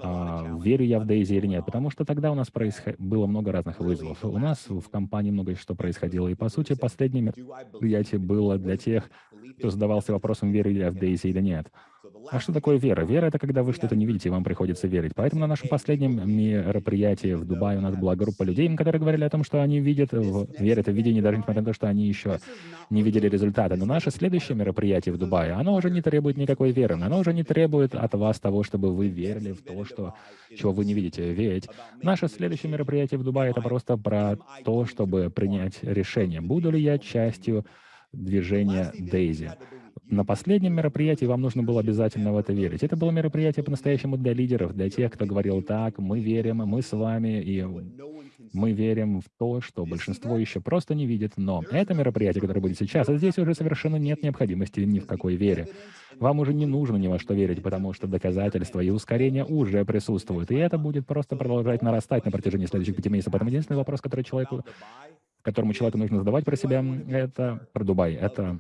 [SPEAKER 1] а, верю я в Дейзи или нет, потому что тогда у нас происход... было много разных вызовов. У нас в компании много что происходило, и, по сути, последнее мероприятие было для тех, кто задавался вопросом, верю я в Дейзи или нет. А что такое вера? Вера — это когда вы что-то не видите, и вам приходится верить. Поэтому на нашем последнем мероприятии в Дубае у нас была группа людей, которые говорили о том, что они видят, в, верят в видение, даже несмотря на то, что они еще не видели результата. Но наше следующее мероприятие в Дубае, оно уже не требует никакой веры, оно уже не требует от вас того, чтобы вы верили в то, что, чего вы не видите. Ведь наше следующее мероприятие в Дубае — это просто про то, чтобы принять решение, буду ли я частью движения Дейзи. На последнем мероприятии вам нужно было обязательно в это верить. Это было мероприятие по-настоящему для лидеров, для тех, кто говорил так, мы верим, мы с вами, и мы верим в то, что большинство еще просто не видит. Но это мероприятие, которое будет сейчас, а здесь уже совершенно нет необходимости ни в какой вере. Вам уже не нужно ни во что верить, потому что доказательства и ускорения уже присутствуют. И это будет просто продолжать нарастать на протяжении следующих пяти месяцев. Поэтому единственный вопрос, который человеку которому человеку нужно задавать про себя, это про Дубай. Это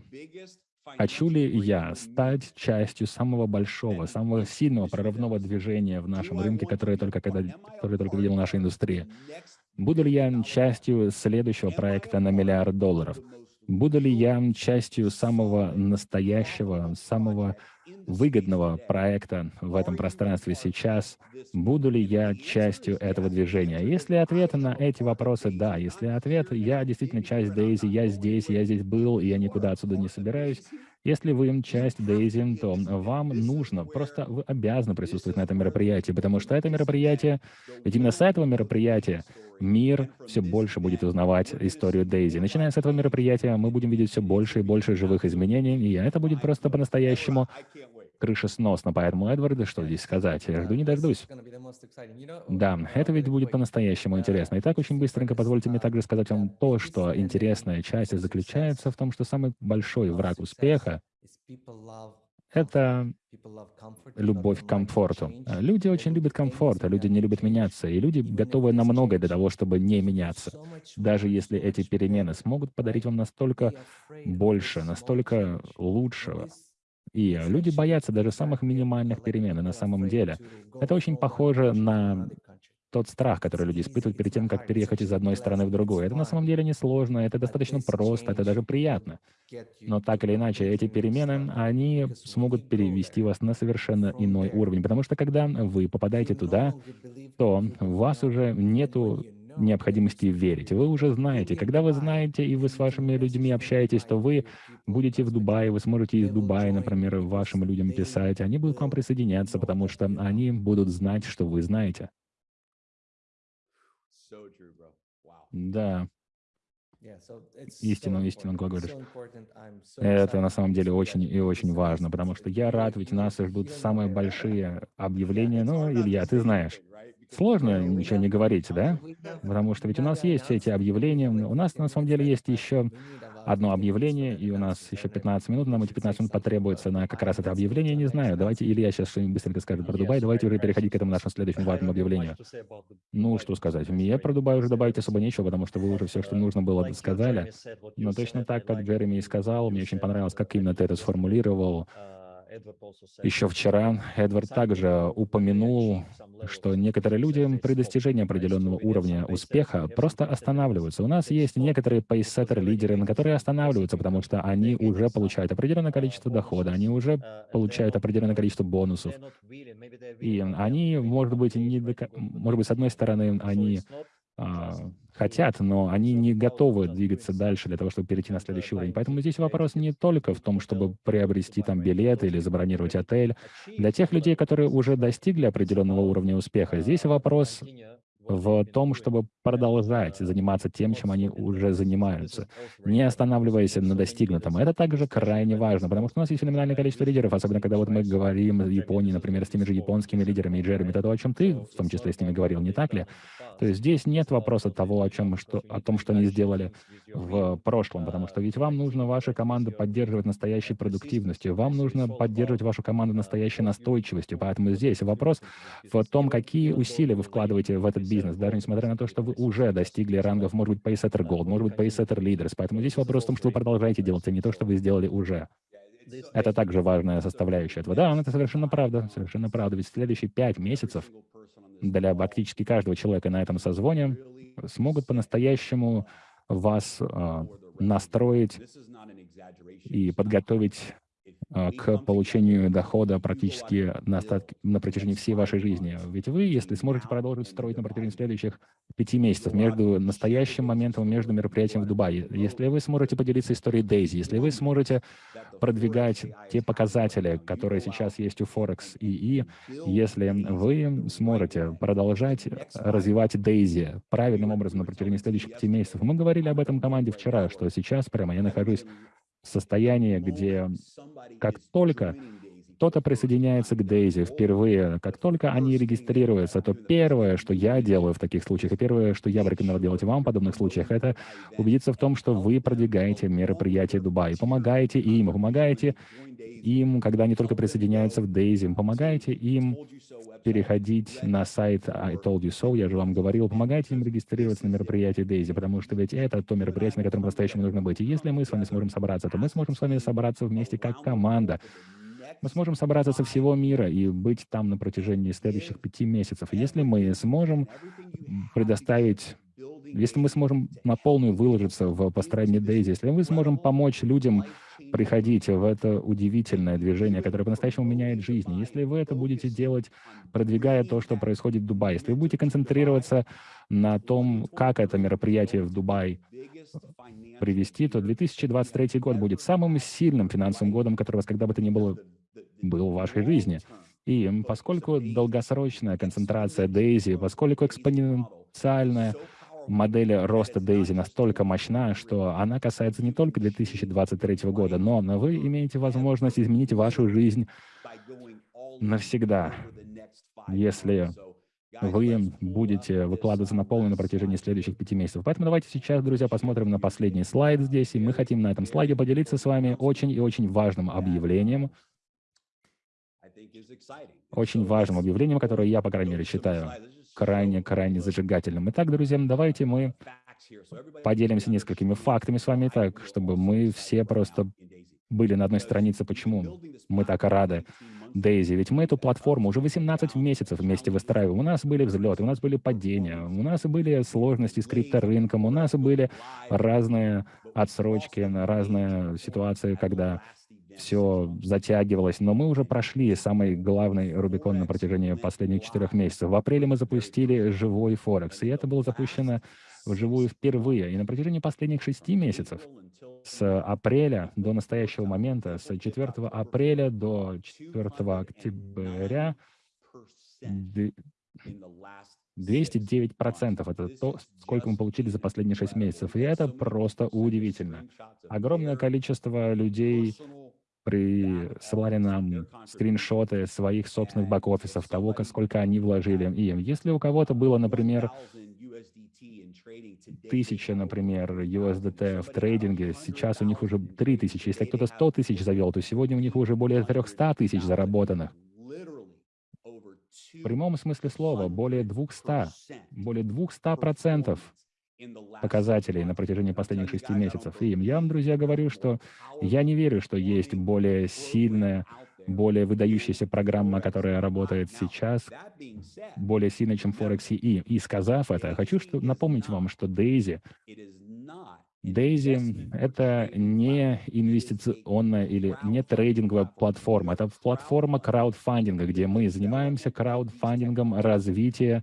[SPEAKER 1] Хочу ли я стать частью самого большого, самого сильного прорывного движения в нашем рынке, которое только, когда, которое только видела наша индустрия? Буду ли я частью следующего проекта на миллиард долларов? Буду ли я частью самого настоящего, самого выгодного проекта в этом пространстве сейчас? Буду ли я частью этого движения? Если ответ на эти вопросы — да, если ответ — я действительно часть Дейзи, я здесь, я здесь был, и я никуда отсюда не собираюсь, если вы часть Дейзи, то вам нужно, просто вы обязаны присутствовать на этом мероприятии, потому что это мероприятие, ведь именно с этого мероприятия мир все больше будет узнавать историю Дейзи. Начиная с этого мероприятия, мы будем видеть все больше и больше живых изменений, и это будет просто по-настоящему крышесносно. Поэтому, Эдвард, что здесь сказать? Я жду не дождусь. Да, это ведь будет по-настоящему интересно. Итак, очень быстренько позвольте мне также сказать вам то, что интересная часть заключается в том, что самый большой враг успеха — это любовь к комфорту. Люди очень любят комфорт, а люди не любят меняться, и люди готовы на многое для того, чтобы не меняться. Даже если эти перемены смогут подарить вам настолько больше, настолько лучшего, и люди боятся даже самых минимальных перемен, и на самом деле это очень похоже на тот страх, который люди испытывают перед тем, как переехать из одной страны в другую. Это на самом деле не сложно, это достаточно просто, это даже приятно. Но так или иначе, эти перемены, они смогут перевести вас на совершенно иной уровень, потому что когда вы попадаете туда, то у вас уже нету необходимости верить. Вы уже знаете. Когда вы знаете, и вы с вашими людьми общаетесь, то вы будете в Дубае, вы сможете из Дубая, например, вашим людям писать. Они будут к вам присоединяться, потому что они будут знать, что вы знаете. Да. Истину, истину говоришь. Это на самом деле очень и очень важно, потому что я рад, ведь нас ждут самые большие объявления. Ну, Илья, ты знаешь. Сложно ничего не говорить, да? Потому что ведь у нас есть эти объявления. У нас на самом деле есть еще одно объявление, и у нас еще 15 минут, нам эти 15 минут потребуется на как раз это объявление, не знаю. Давайте, или я сейчас что-нибудь быстренько скажу про Дубай, давайте уже переходить к этому нашему следующему важному объявлению. Ну, что сказать, мне про Дубай уже добавить особо нечего, потому что вы уже все, что нужно было, сказали. Но точно так, как Джереми и сказал, мне очень понравилось, как именно ты это сформулировал, Еще вчера Эдвард также упомянул, что некоторые люди при достижении определенного уровня успеха просто останавливаются. У нас есть некоторые пейсеттер-лидеры, которые останавливаются, потому что они уже получают определенное количество дохода, они уже получают определенное количество бонусов. И они, может быть, не до... может быть, с одной стороны, они а, хотят, но они не готовы двигаться дальше для того, чтобы перейти на следующий уровень. Поэтому здесь вопрос не только в том, чтобы приобрести там билет или забронировать отель. Для тех людей, которые уже достигли определенного уровня успеха, здесь вопрос в том, чтобы продолжать заниматься тем, чем они уже занимаются, не останавливаясь на достигнутом. Это также крайне важно, потому что у нас есть феноменальное количество лидеров, особенно когда вот мы говорим в Японии, например, с теми же японскими лидерами, и Джереми, это то, о чем ты в том числе с ними говорил, не так ли? То есть здесь нет вопроса того, о, чем, что, о том, что они сделали в прошлом, потому что ведь вам нужно вашу команду поддерживать настоящей продуктивностью, вам нужно поддерживать вашу команду настоящей настойчивостью, поэтому здесь вопрос в том, какие усилия вы вкладываете в этот бизнес, даже несмотря на то, что вы уже достигли рангов, может быть, Paysetter Gold, может быть, Paysetter Leaders. Поэтому здесь вопрос в том, что вы продолжаете делать, а не то, что вы сделали уже. Это также важная составляющая этого. Да, это совершенно правда, совершенно правда. Ведь следующие пять месяцев для практически каждого человека на этом созвоне смогут по-настоящему вас э, настроить и подготовить к получению дохода практически на, остатки, на протяжении всей вашей жизни. Ведь вы, если сможете продолжить строить на протяжении следующих пяти месяцев между настоящим моментом, между мероприятием в Дубае, если вы сможете поделиться историей Дейзи, если вы сможете продвигать те показатели, которые сейчас есть у Форекс и если вы сможете продолжать развивать Дейзи правильным образом на протяжении следующих пяти месяцев. Мы говорили об этом команде вчера, что сейчас прямо я нахожусь состояние, где как только кто-то присоединяется к Дейзи впервые, как только они регистрируются, то первое, что я делаю в таких случаях, и первое, что я бы рекомендовал делать вам в подобных случаях, это убедиться в том, что вы продвигаете мероприятие Дубай, помогаете им, помогаете им, когда они только присоединяются в Дейзи, помогаете им переходить на сайт I Told You So, я же вам говорил, помогайте им регистрироваться на мероприятии Дейзи, потому что ведь это то мероприятие, на котором по-настоящему нужно быть. И если мы с вами сможем собраться, то мы сможем с вами собраться вместе как команда, мы сможем собраться со всего мира и быть там на протяжении следующих пяти месяцев. Если мы сможем предоставить если мы сможем на полную выложиться в построении Дейзи, если мы сможем помочь людям приходить в это удивительное движение, которое по-настоящему меняет жизни, если вы это будете делать, продвигая то, что происходит в Дубае, если вы будете концентрироваться на том, как это мероприятие в Дубай привести, то 2023 год будет самым сильным финансовым годом, который у вас когда бы то ни было был в вашей жизни. И поскольку долгосрочная концентрация Дейзи, поскольку экспоненциальная модель роста Дейзи настолько мощна, что она касается не только 2023 года, но вы имеете возможность изменить вашу жизнь навсегда, если вы будете выкладываться на полную на протяжении следующих пяти месяцев. Поэтому давайте сейчас, друзья, посмотрим на последний слайд здесь, и мы хотим на этом слайде поделиться с вами очень и очень важным объявлением, очень важным объявлением, которое я, по крайней мере, считаю крайне-крайне зажигательным. Итак, друзья, давайте мы поделимся несколькими фактами с вами, так, чтобы мы все просто были на одной странице, почему мы так рады Дейзи. Ведь мы эту платформу уже 18 месяцев вместе выстраиваем. У нас были взлеты, у нас были падения, у нас были сложности с крипторынком, у нас были разные отсрочки, разные ситуации, когда все затягивалось, но мы уже прошли самый главный Рубикон на протяжении последних четырех месяцев. В апреле мы запустили живой Форекс, и это было запущено вживую впервые. И на протяжении последних шести месяцев, с апреля до настоящего момента, с 4 апреля до 4 октября, 209% это то, сколько мы получили за последние шесть месяцев. И это просто удивительно. Огромное количество людей присылали нам скриншоты своих собственных бэк-офисов, того, сколько они вложили им. Если у кого-то было, например, тысяча, например, USDT в трейдинге, сейчас у них уже 3000. Если кто-то 100 тысяч завел, то сегодня у них уже более 300 тысяч заработанных. В прямом смысле слова, более 200, более 200 процентов показателей на протяжении последних шести месяцев. И я вам, друзья, говорю, что я не верю, что есть более сильная более выдающаяся программа, которая работает сейчас, более сильно, чем Forex и И сказав это, хочу что, напомнить вам, что Daisy Daisy — это не инвестиционная или не трейдинговая платформа. Это платформа краудфандинга, где мы занимаемся краудфандингом развития,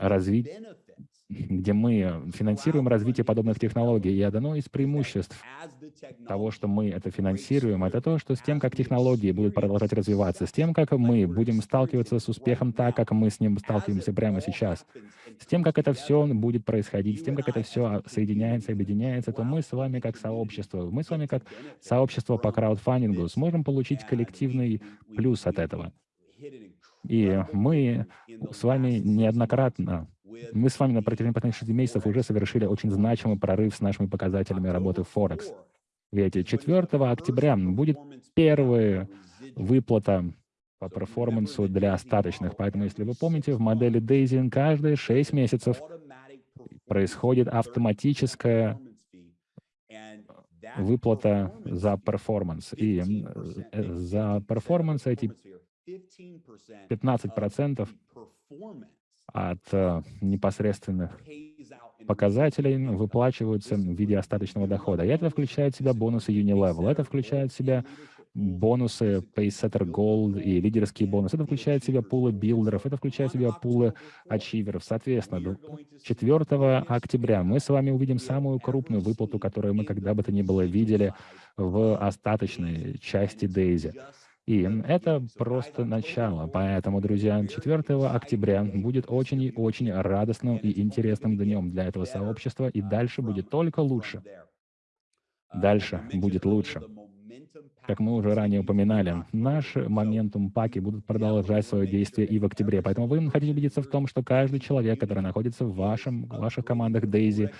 [SPEAKER 1] разви где мы финансируем развитие подобных технологий. И одно из преимуществ того, что мы это финансируем, это то, что с тем, как технологии будут продолжать развиваться, с тем, как мы будем сталкиваться с успехом так, как мы с ним сталкиваемся прямо сейчас, с тем, как это все будет происходить, с тем, как это все соединяется, объединяется, то мы с вами как сообщество, мы с вами как сообщество по краудфандингу сможем получить коллективный плюс от этого. И мы с вами неоднократно мы с вами на протяжении последних шести месяцев уже совершили очень значимый прорыв с нашими показателями работы Форекс. Ведь 4 октября будет первая выплата по перформансу для остаточных. Поэтому, если вы помните, в модели Daisy каждые 6 месяцев происходит автоматическая выплата за performance. И э, за performance эти 15% от э, непосредственных показателей выплачиваются в виде остаточного дохода. И это включает в себя бонусы Unilevel, это включает в себя бонусы Pacesetter Gold и лидерские бонусы, это включает в себя пулы билдеров, это включает в себя пулы ачиверов. Соответственно, 4 октября мы с вами увидим самую крупную выплату, которую мы когда бы то ни было видели в остаточной части Daisy. И это просто начало. Поэтому, друзья, 4 октября будет очень и очень радостным и интересным днем для этого сообщества, и дальше будет только лучше. Дальше будет лучше. Как мы уже ранее упоминали, наши моментум паки будут продолжать свое действие и в октябре. Поэтому вы хотите убедиться в том, что каждый человек, который находится в вашем, ваших командах Daisy,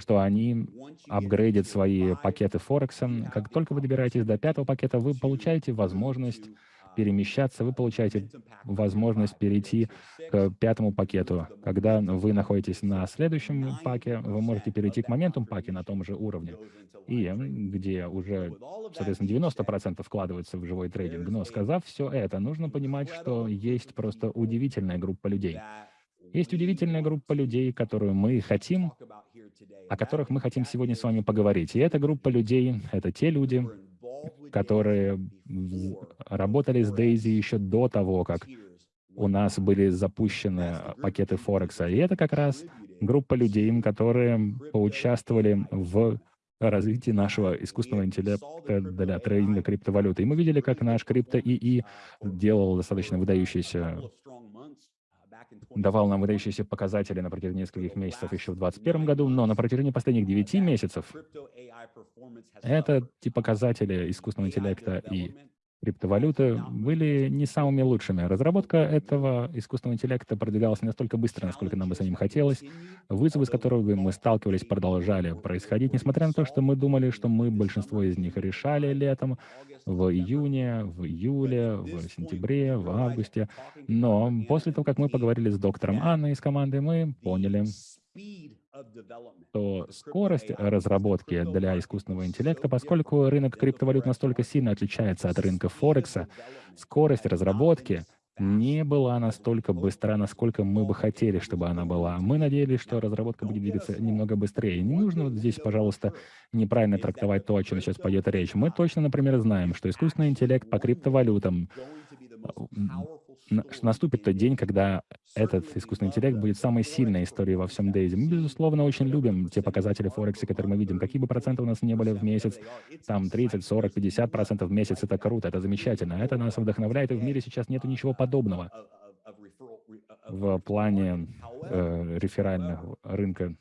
[SPEAKER 1] что они апгрейдят свои пакеты Форекса. Как только вы добираетесь до пятого пакета, вы получаете возможность перемещаться, вы получаете возможность перейти к пятому пакету. Когда вы находитесь на следующем паке, вы можете перейти к моментум паке на том же уровне, и где уже, соответственно, 90% вкладывается в живой трейдинг. Но сказав все это, нужно понимать, что есть просто удивительная группа людей. Есть удивительная группа людей, которую мы хотим о которых мы хотим сегодня с вами поговорить. И эта группа людей — это те люди, которые работали с Дейзи еще до того, как у нас были запущены пакеты Форекса. И это как раз группа людей, которые поучаствовали в развитии нашего искусственного интеллекта для трейдинга криптовалюты. И мы видели, как наш крипто-ИИ делал достаточно выдающиеся давал нам выдающиеся показатели на протяжении нескольких месяцев еще в 2021 году, но на протяжении последних 9 месяцев это те показатели искусственного интеллекта и криптовалюты были не самыми лучшими. Разработка этого искусственного интеллекта продвигалась не настолько быстро, насколько нам бы самим хотелось. Вызовы, с которыми мы сталкивались, продолжали происходить, несмотря на то, что мы думали, что мы большинство из них решали летом, в июне, в июле, в сентябре, в августе. Но после того, как мы поговорили с доктором Анной из команды, мы поняли, то скорость разработки для искусственного интеллекта, поскольку рынок криптовалют настолько сильно отличается от рынка Форекса, скорость разработки не была настолько быстра, насколько мы бы хотели, чтобы она была. Мы надеялись, что разработка будет двигаться немного быстрее. Не нужно вот здесь, пожалуйста, неправильно трактовать то, о чем сейчас пойдет речь. Мы точно, например, знаем, что искусственный интеллект по криптовалютам наступит тот день, когда этот искусственный интеллект будет самой сильной историей во всем Дейзи. Мы, безусловно, очень любим те показатели Форекса, которые мы видим. Какие бы проценты у нас не были в месяц, там 30, 40, 50 процентов в месяц, это круто, это замечательно. Это нас вдохновляет, и в мире сейчас нет ничего подобного в плане э, реферального рынка,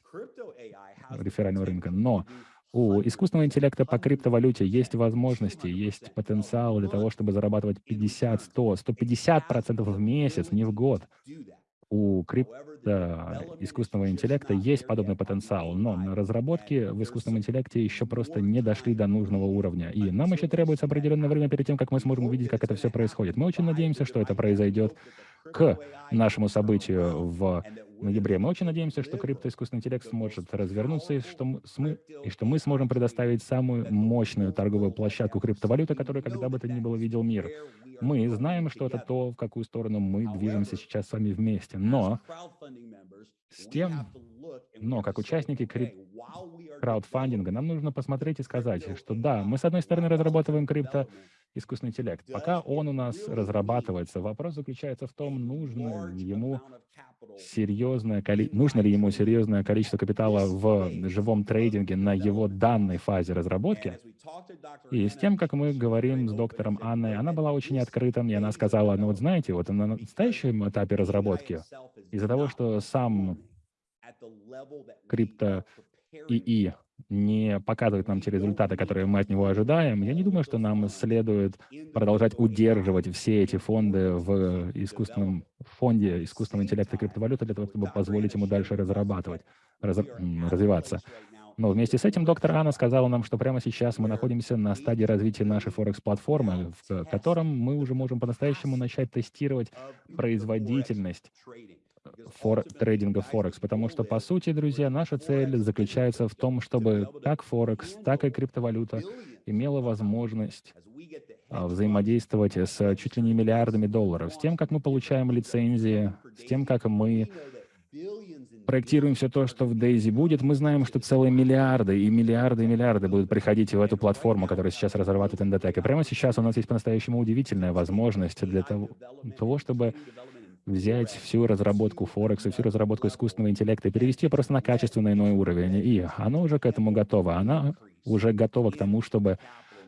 [SPEAKER 1] реферального рынка. Но у искусственного интеллекта по криптовалюте есть возможности, есть потенциал для того, чтобы зарабатывать 50, 100, 150 процентов в месяц, не в год. У крипто искусственного интеллекта есть подобный потенциал, но на разработке в искусственном интеллекте еще просто не дошли до нужного уровня. И нам еще требуется определенное время перед тем, как мы сможем увидеть, как это все происходит. Мы очень надеемся, что это произойдет к нашему событию в ноябре. Мы очень надеемся, что криптоискусственный интеллект сможет развернуться, и что, мы, и что мы сможем предоставить самую мощную торговую площадку криптовалюты, которую когда бы то ни было видел мир. Мы знаем, что это то, в какую сторону мы движемся сейчас с вами вместе. Но с тем, но как участники крип краудфандинга нам нужно посмотреть и сказать, что да, мы с одной стороны разрабатываем крипто искусственный интеллект. Пока он у нас разрабатывается, вопрос заключается в том, нужно ли ему серьезное, нужно ли ему серьезное количество капитала в живом трейдинге на его данной фазе разработки. И с тем, как мы говорим с доктором Анной, она была очень открыта, и она сказала, ну вот знаете, вот на настоящем этапе разработки, из-за того, что сам крипто ИИ не показывает нам те результаты, которые мы от него ожидаем, я не думаю, что нам следует продолжать удерживать все эти фонды в искусственном фонде искусственного интеллекта и криптовалюты для того, чтобы позволить ему дальше разрабатывать, раз, развиваться. Но вместе с этим доктор Анна сказала нам, что прямо сейчас мы находимся на стадии развития нашей Форекс-платформы, в котором мы уже можем по-настоящему начать тестировать производительность фор трейдинга Форекс, потому что, по сути, друзья, наша цель заключается в том, чтобы как Форекс, так и криптовалюта имела возможность а, взаимодействовать с чуть ли не миллиардами долларов, с тем, как мы получаем лицензии, с тем, как мы проектируем все то, что в Дейзи будет, мы знаем, что целые миллиарды и миллиарды и миллиарды будут приходить в эту платформу, которую сейчас разрабатывает Endotech. И прямо сейчас у нас есть по-настоящему удивительная возможность для того, того чтобы взять всю разработку Форекса, всю разработку искусственного интеллекта и перевести ее просто на качественный иной уровень. И она уже к этому готова. Она уже готова к тому, чтобы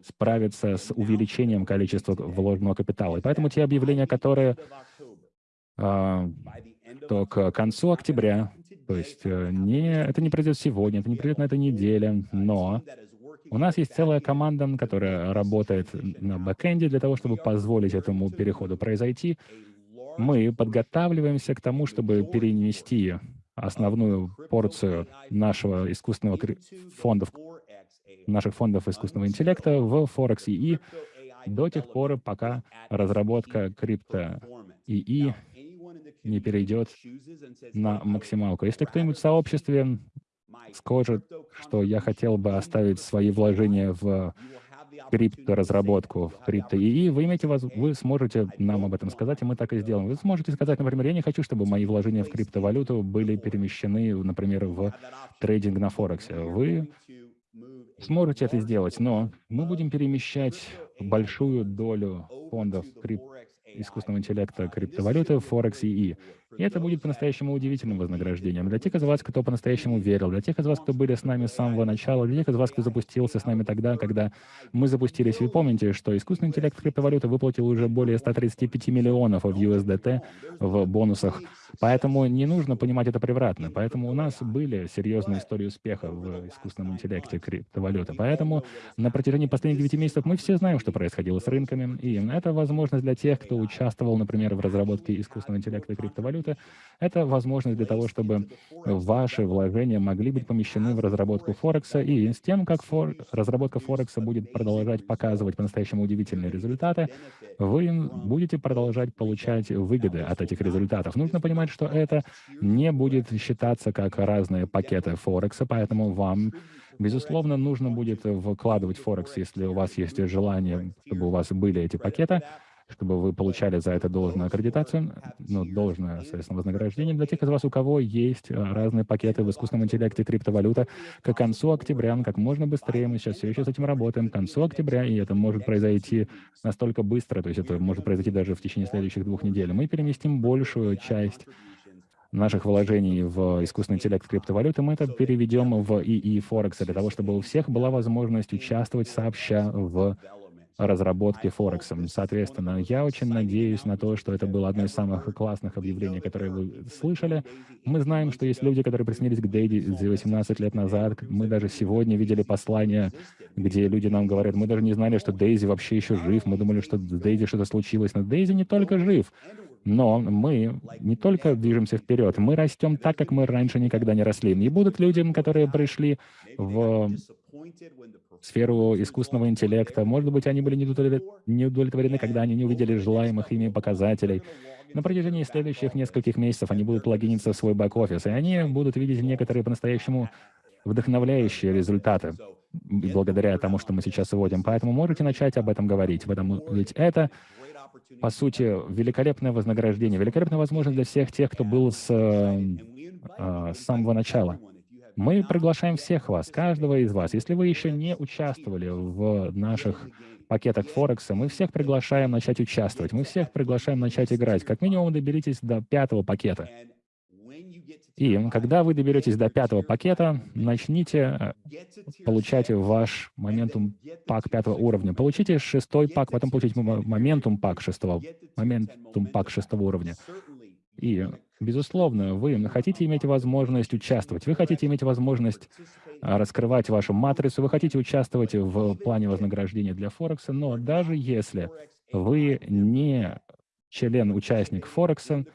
[SPEAKER 1] справиться с увеличением количества вложенного капитала. И поэтому те объявления, которые э, то к концу октября, то есть э, не, это не произойдет сегодня, это не произойдет на этой неделе, но у нас есть целая команда, которая работает на бэкэнде для того, чтобы позволить этому переходу произойти мы подготавливаемся к тому, чтобы перенести основную порцию нашего искусственного фондов, наших фондов искусственного интеллекта в Forex ИИ до тех пор, пока разработка крипто ИИ не перейдет на максималку. Если кто-нибудь в сообществе скажет, что я хотел бы оставить свои вложения в крипторазработку в крипто ИИ, вы, имеете, вы сможете нам об этом сказать, и мы так и сделаем. Вы сможете сказать, например, я не хочу, чтобы мои вложения в криптовалюту были перемещены, например, в трейдинг на Форексе. Вы сможете это сделать, но мы будем перемещать большую долю фондов крип искусственного интеллекта криптовалюты Форекс ИИ. И это будет по-настоящему удивительным вознаграждением для тех из вас, кто по-настоящему верил, для тех из вас, кто были с нами с самого начала, для тех из вас, кто запустился с нами тогда, когда мы запустились. Вы помните, что искусственный интеллект криптовалюты выплатил уже более 135 миллионов в USDT в бонусах. Поэтому не нужно понимать это превратно. Поэтому у нас были серьезные истории успеха в искусственном интеллекте криптовалюты. Поэтому на протяжении последних 9 месяцев мы все знаем, что происходило с рынками. И это возможность для тех, кто участвовал, например, в разработке искусственного интеллекта криптовалюты, валюты, это возможность для того, чтобы ваши вложения могли быть помещены в разработку Форекса, и с тем, как фор... разработка Форекса будет продолжать показывать по-настоящему удивительные результаты, вы будете продолжать получать выгоды от этих результатов. Нужно понимать, что это не будет считаться как разные пакеты Форекса, поэтому вам Безусловно, нужно будет вкладывать Форекс, если у вас есть желание, чтобы у вас были эти пакеты, чтобы вы получали за это должную аккредитацию, ну, должное, соответственно, вознаграждение для тех из вас, у кого есть э, разные пакеты в искусственном интеллекте, криптовалюта, к концу октября, как можно быстрее, мы сейчас все еще с этим работаем, к концу октября, и это может произойти настолько быстро, то есть это может произойти даже в течение следующих двух недель, мы переместим большую часть наших вложений в искусственный интеллект криптовалюты, мы это переведем в ИИ Форекс для того, чтобы у всех была возможность участвовать сообща в разработки Форекса. Соответственно, я очень надеюсь на то, что это было одно из самых классных объявлений, которые вы слышали. Мы знаем, что есть люди, которые приснились к Дейди 18 лет назад. Мы даже сегодня видели послание, где люди нам говорят, мы даже не знали, что Дейзи вообще еще жив. Мы думали, что с Дейзи что-то случилось. Но Дейзи не только жив, но мы не только движемся вперед, мы растем так, как мы раньше никогда не росли. И будут люди, которые пришли в сферу искусственного интеллекта. Может быть, они были не удовлетворены, когда они не увидели желаемых ими показателей. На протяжении следующих нескольких месяцев они будут логиниться в свой бэк-офис, и они будут видеть некоторые по-настоящему вдохновляющие результаты благодаря тому, что мы сейчас вводим. Поэтому можете начать об этом говорить. Потому, ведь это, по сути, великолепное вознаграждение, великолепная возможность для всех тех, кто был с, э, с самого начала. Мы приглашаем всех вас, каждого из вас. Если вы еще не участвовали в наших пакетах Форекса, мы всех приглашаем начать участвовать, мы всех приглашаем начать играть. Как минимум доберитесь до пятого пакета. И когда вы доберетесь до пятого пакета, начните э, получать ваш моментум пак пятого уровня. Получите шестой пак, потом получите моментум пак шестого, моментум пак шестого уровня. И, безусловно, вы хотите иметь возможность участвовать, вы хотите иметь возможность а, раскрывать вашу матрицу, вы хотите участвовать в плане вознаграждения для Форекса, но даже если вы не член-участник Форекса,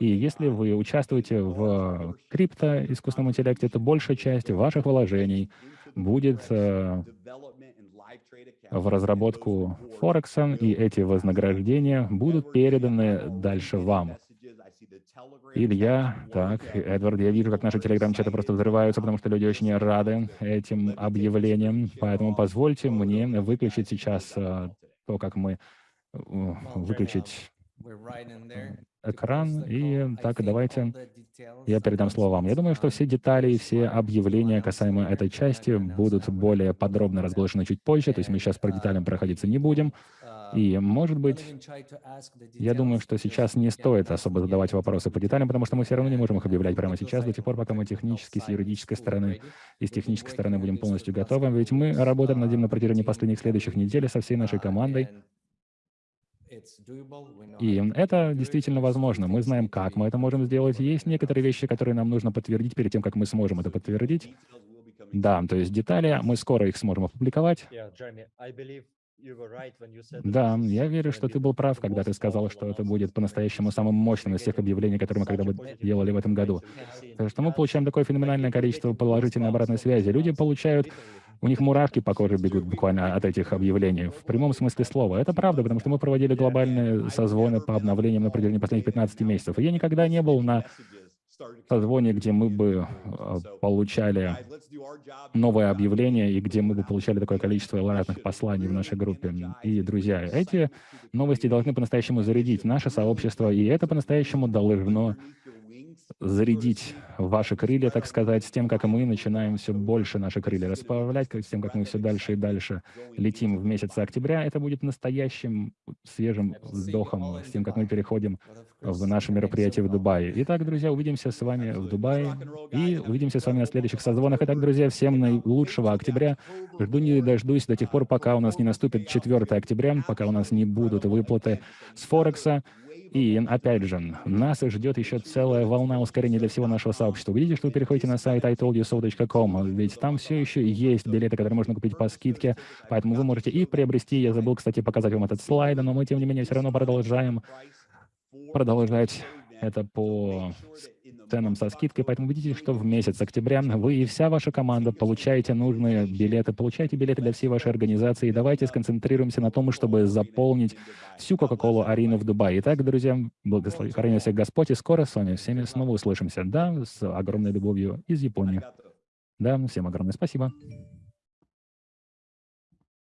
[SPEAKER 1] и если вы участвуете в крипто искусственном интеллекте, то большая часть ваших вложений будет э, в разработку Форекса, и эти вознаграждения будут переданы дальше вам. Илья, так, Эдвард, я вижу, как наши телеграм-чаты просто взрываются, потому что люди очень рады этим объявлениям. Поэтому позвольте мне выключить сейчас э, то, как мы э, выключить экран. И так, давайте я передам слово вам. Я думаю, что все детали и все объявления касаемо этой части будут более подробно разглашены чуть позже, то есть мы сейчас по деталям проходиться не будем. И, может быть, я думаю, что сейчас не стоит особо задавать вопросы по деталям, потому что мы все равно не можем их объявлять прямо сейчас, до тех пор, пока мы технически, с юридической стороны и с технической стороны будем полностью готовы. Ведь мы работаем над ним на протяжении последних следующих недель со всей нашей командой. И это действительно возможно. Мы знаем, как мы это можем сделать. Есть некоторые вещи, которые нам нужно подтвердить перед тем, как мы сможем это подтвердить. Да, то есть детали, мы скоро их сможем опубликовать. Да, я верю, что ты был прав, когда ты сказал, что это будет по-настоящему самым мощным из всех объявлений, которые мы когда-бы делали в этом году. Потому что мы получаем такое феноменальное количество положительной обратной связи. Люди получают у них мурашки по коже бегут буквально от этих объявлений, в прямом смысле слова. Это правда, потому что мы проводили глобальные созвоны по обновлениям на протяжении последних 15 месяцев. И я никогда не был на созвоне, где мы бы э, получали новое объявление и где мы бы получали такое количество разных посланий в нашей группе. И, друзья, эти новости должны по-настоящему зарядить наше сообщество, и это по-настоящему должно зарядить ваши крылья, так сказать, с тем, как мы начинаем все больше наши крылья расправлять, с тем, как мы все дальше и дальше летим в месяц октября, это будет настоящим свежим вздохом, с тем, как мы переходим в наше мероприятие в Дубае. Итак, друзья, увидимся с вами в Дубае и увидимся с вами на следующих созвонах. Итак, друзья, всем наилучшего октября. Жду не дождусь до тех пор, пока у нас не наступит 4 октября, пока у нас не будут выплаты с Форекса. И, опять же, нас ждет еще целая волна ускорения для всего нашего сообщества. Видите, что вы переходите на сайт itoldyoso.com, ведь там все еще есть билеты, которые можно купить по скидке, поэтому вы можете их приобрести. Я забыл, кстати, показать вам этот слайд, но мы, тем не менее, все равно продолжаем продолжать это по ценам со скидкой, поэтому видите, что в месяц октября вы и вся ваша команда получаете нужные билеты, получаете билеты для всей вашей организации. И давайте сконцентрируемся на том, чтобы заполнить всю Кока-Колу арену в Дубае. Итак, друзья, благослови всех Господь, и скоро с вами всеми снова услышимся. Да, с огромной любовью из Японии. Да, всем огромное спасибо.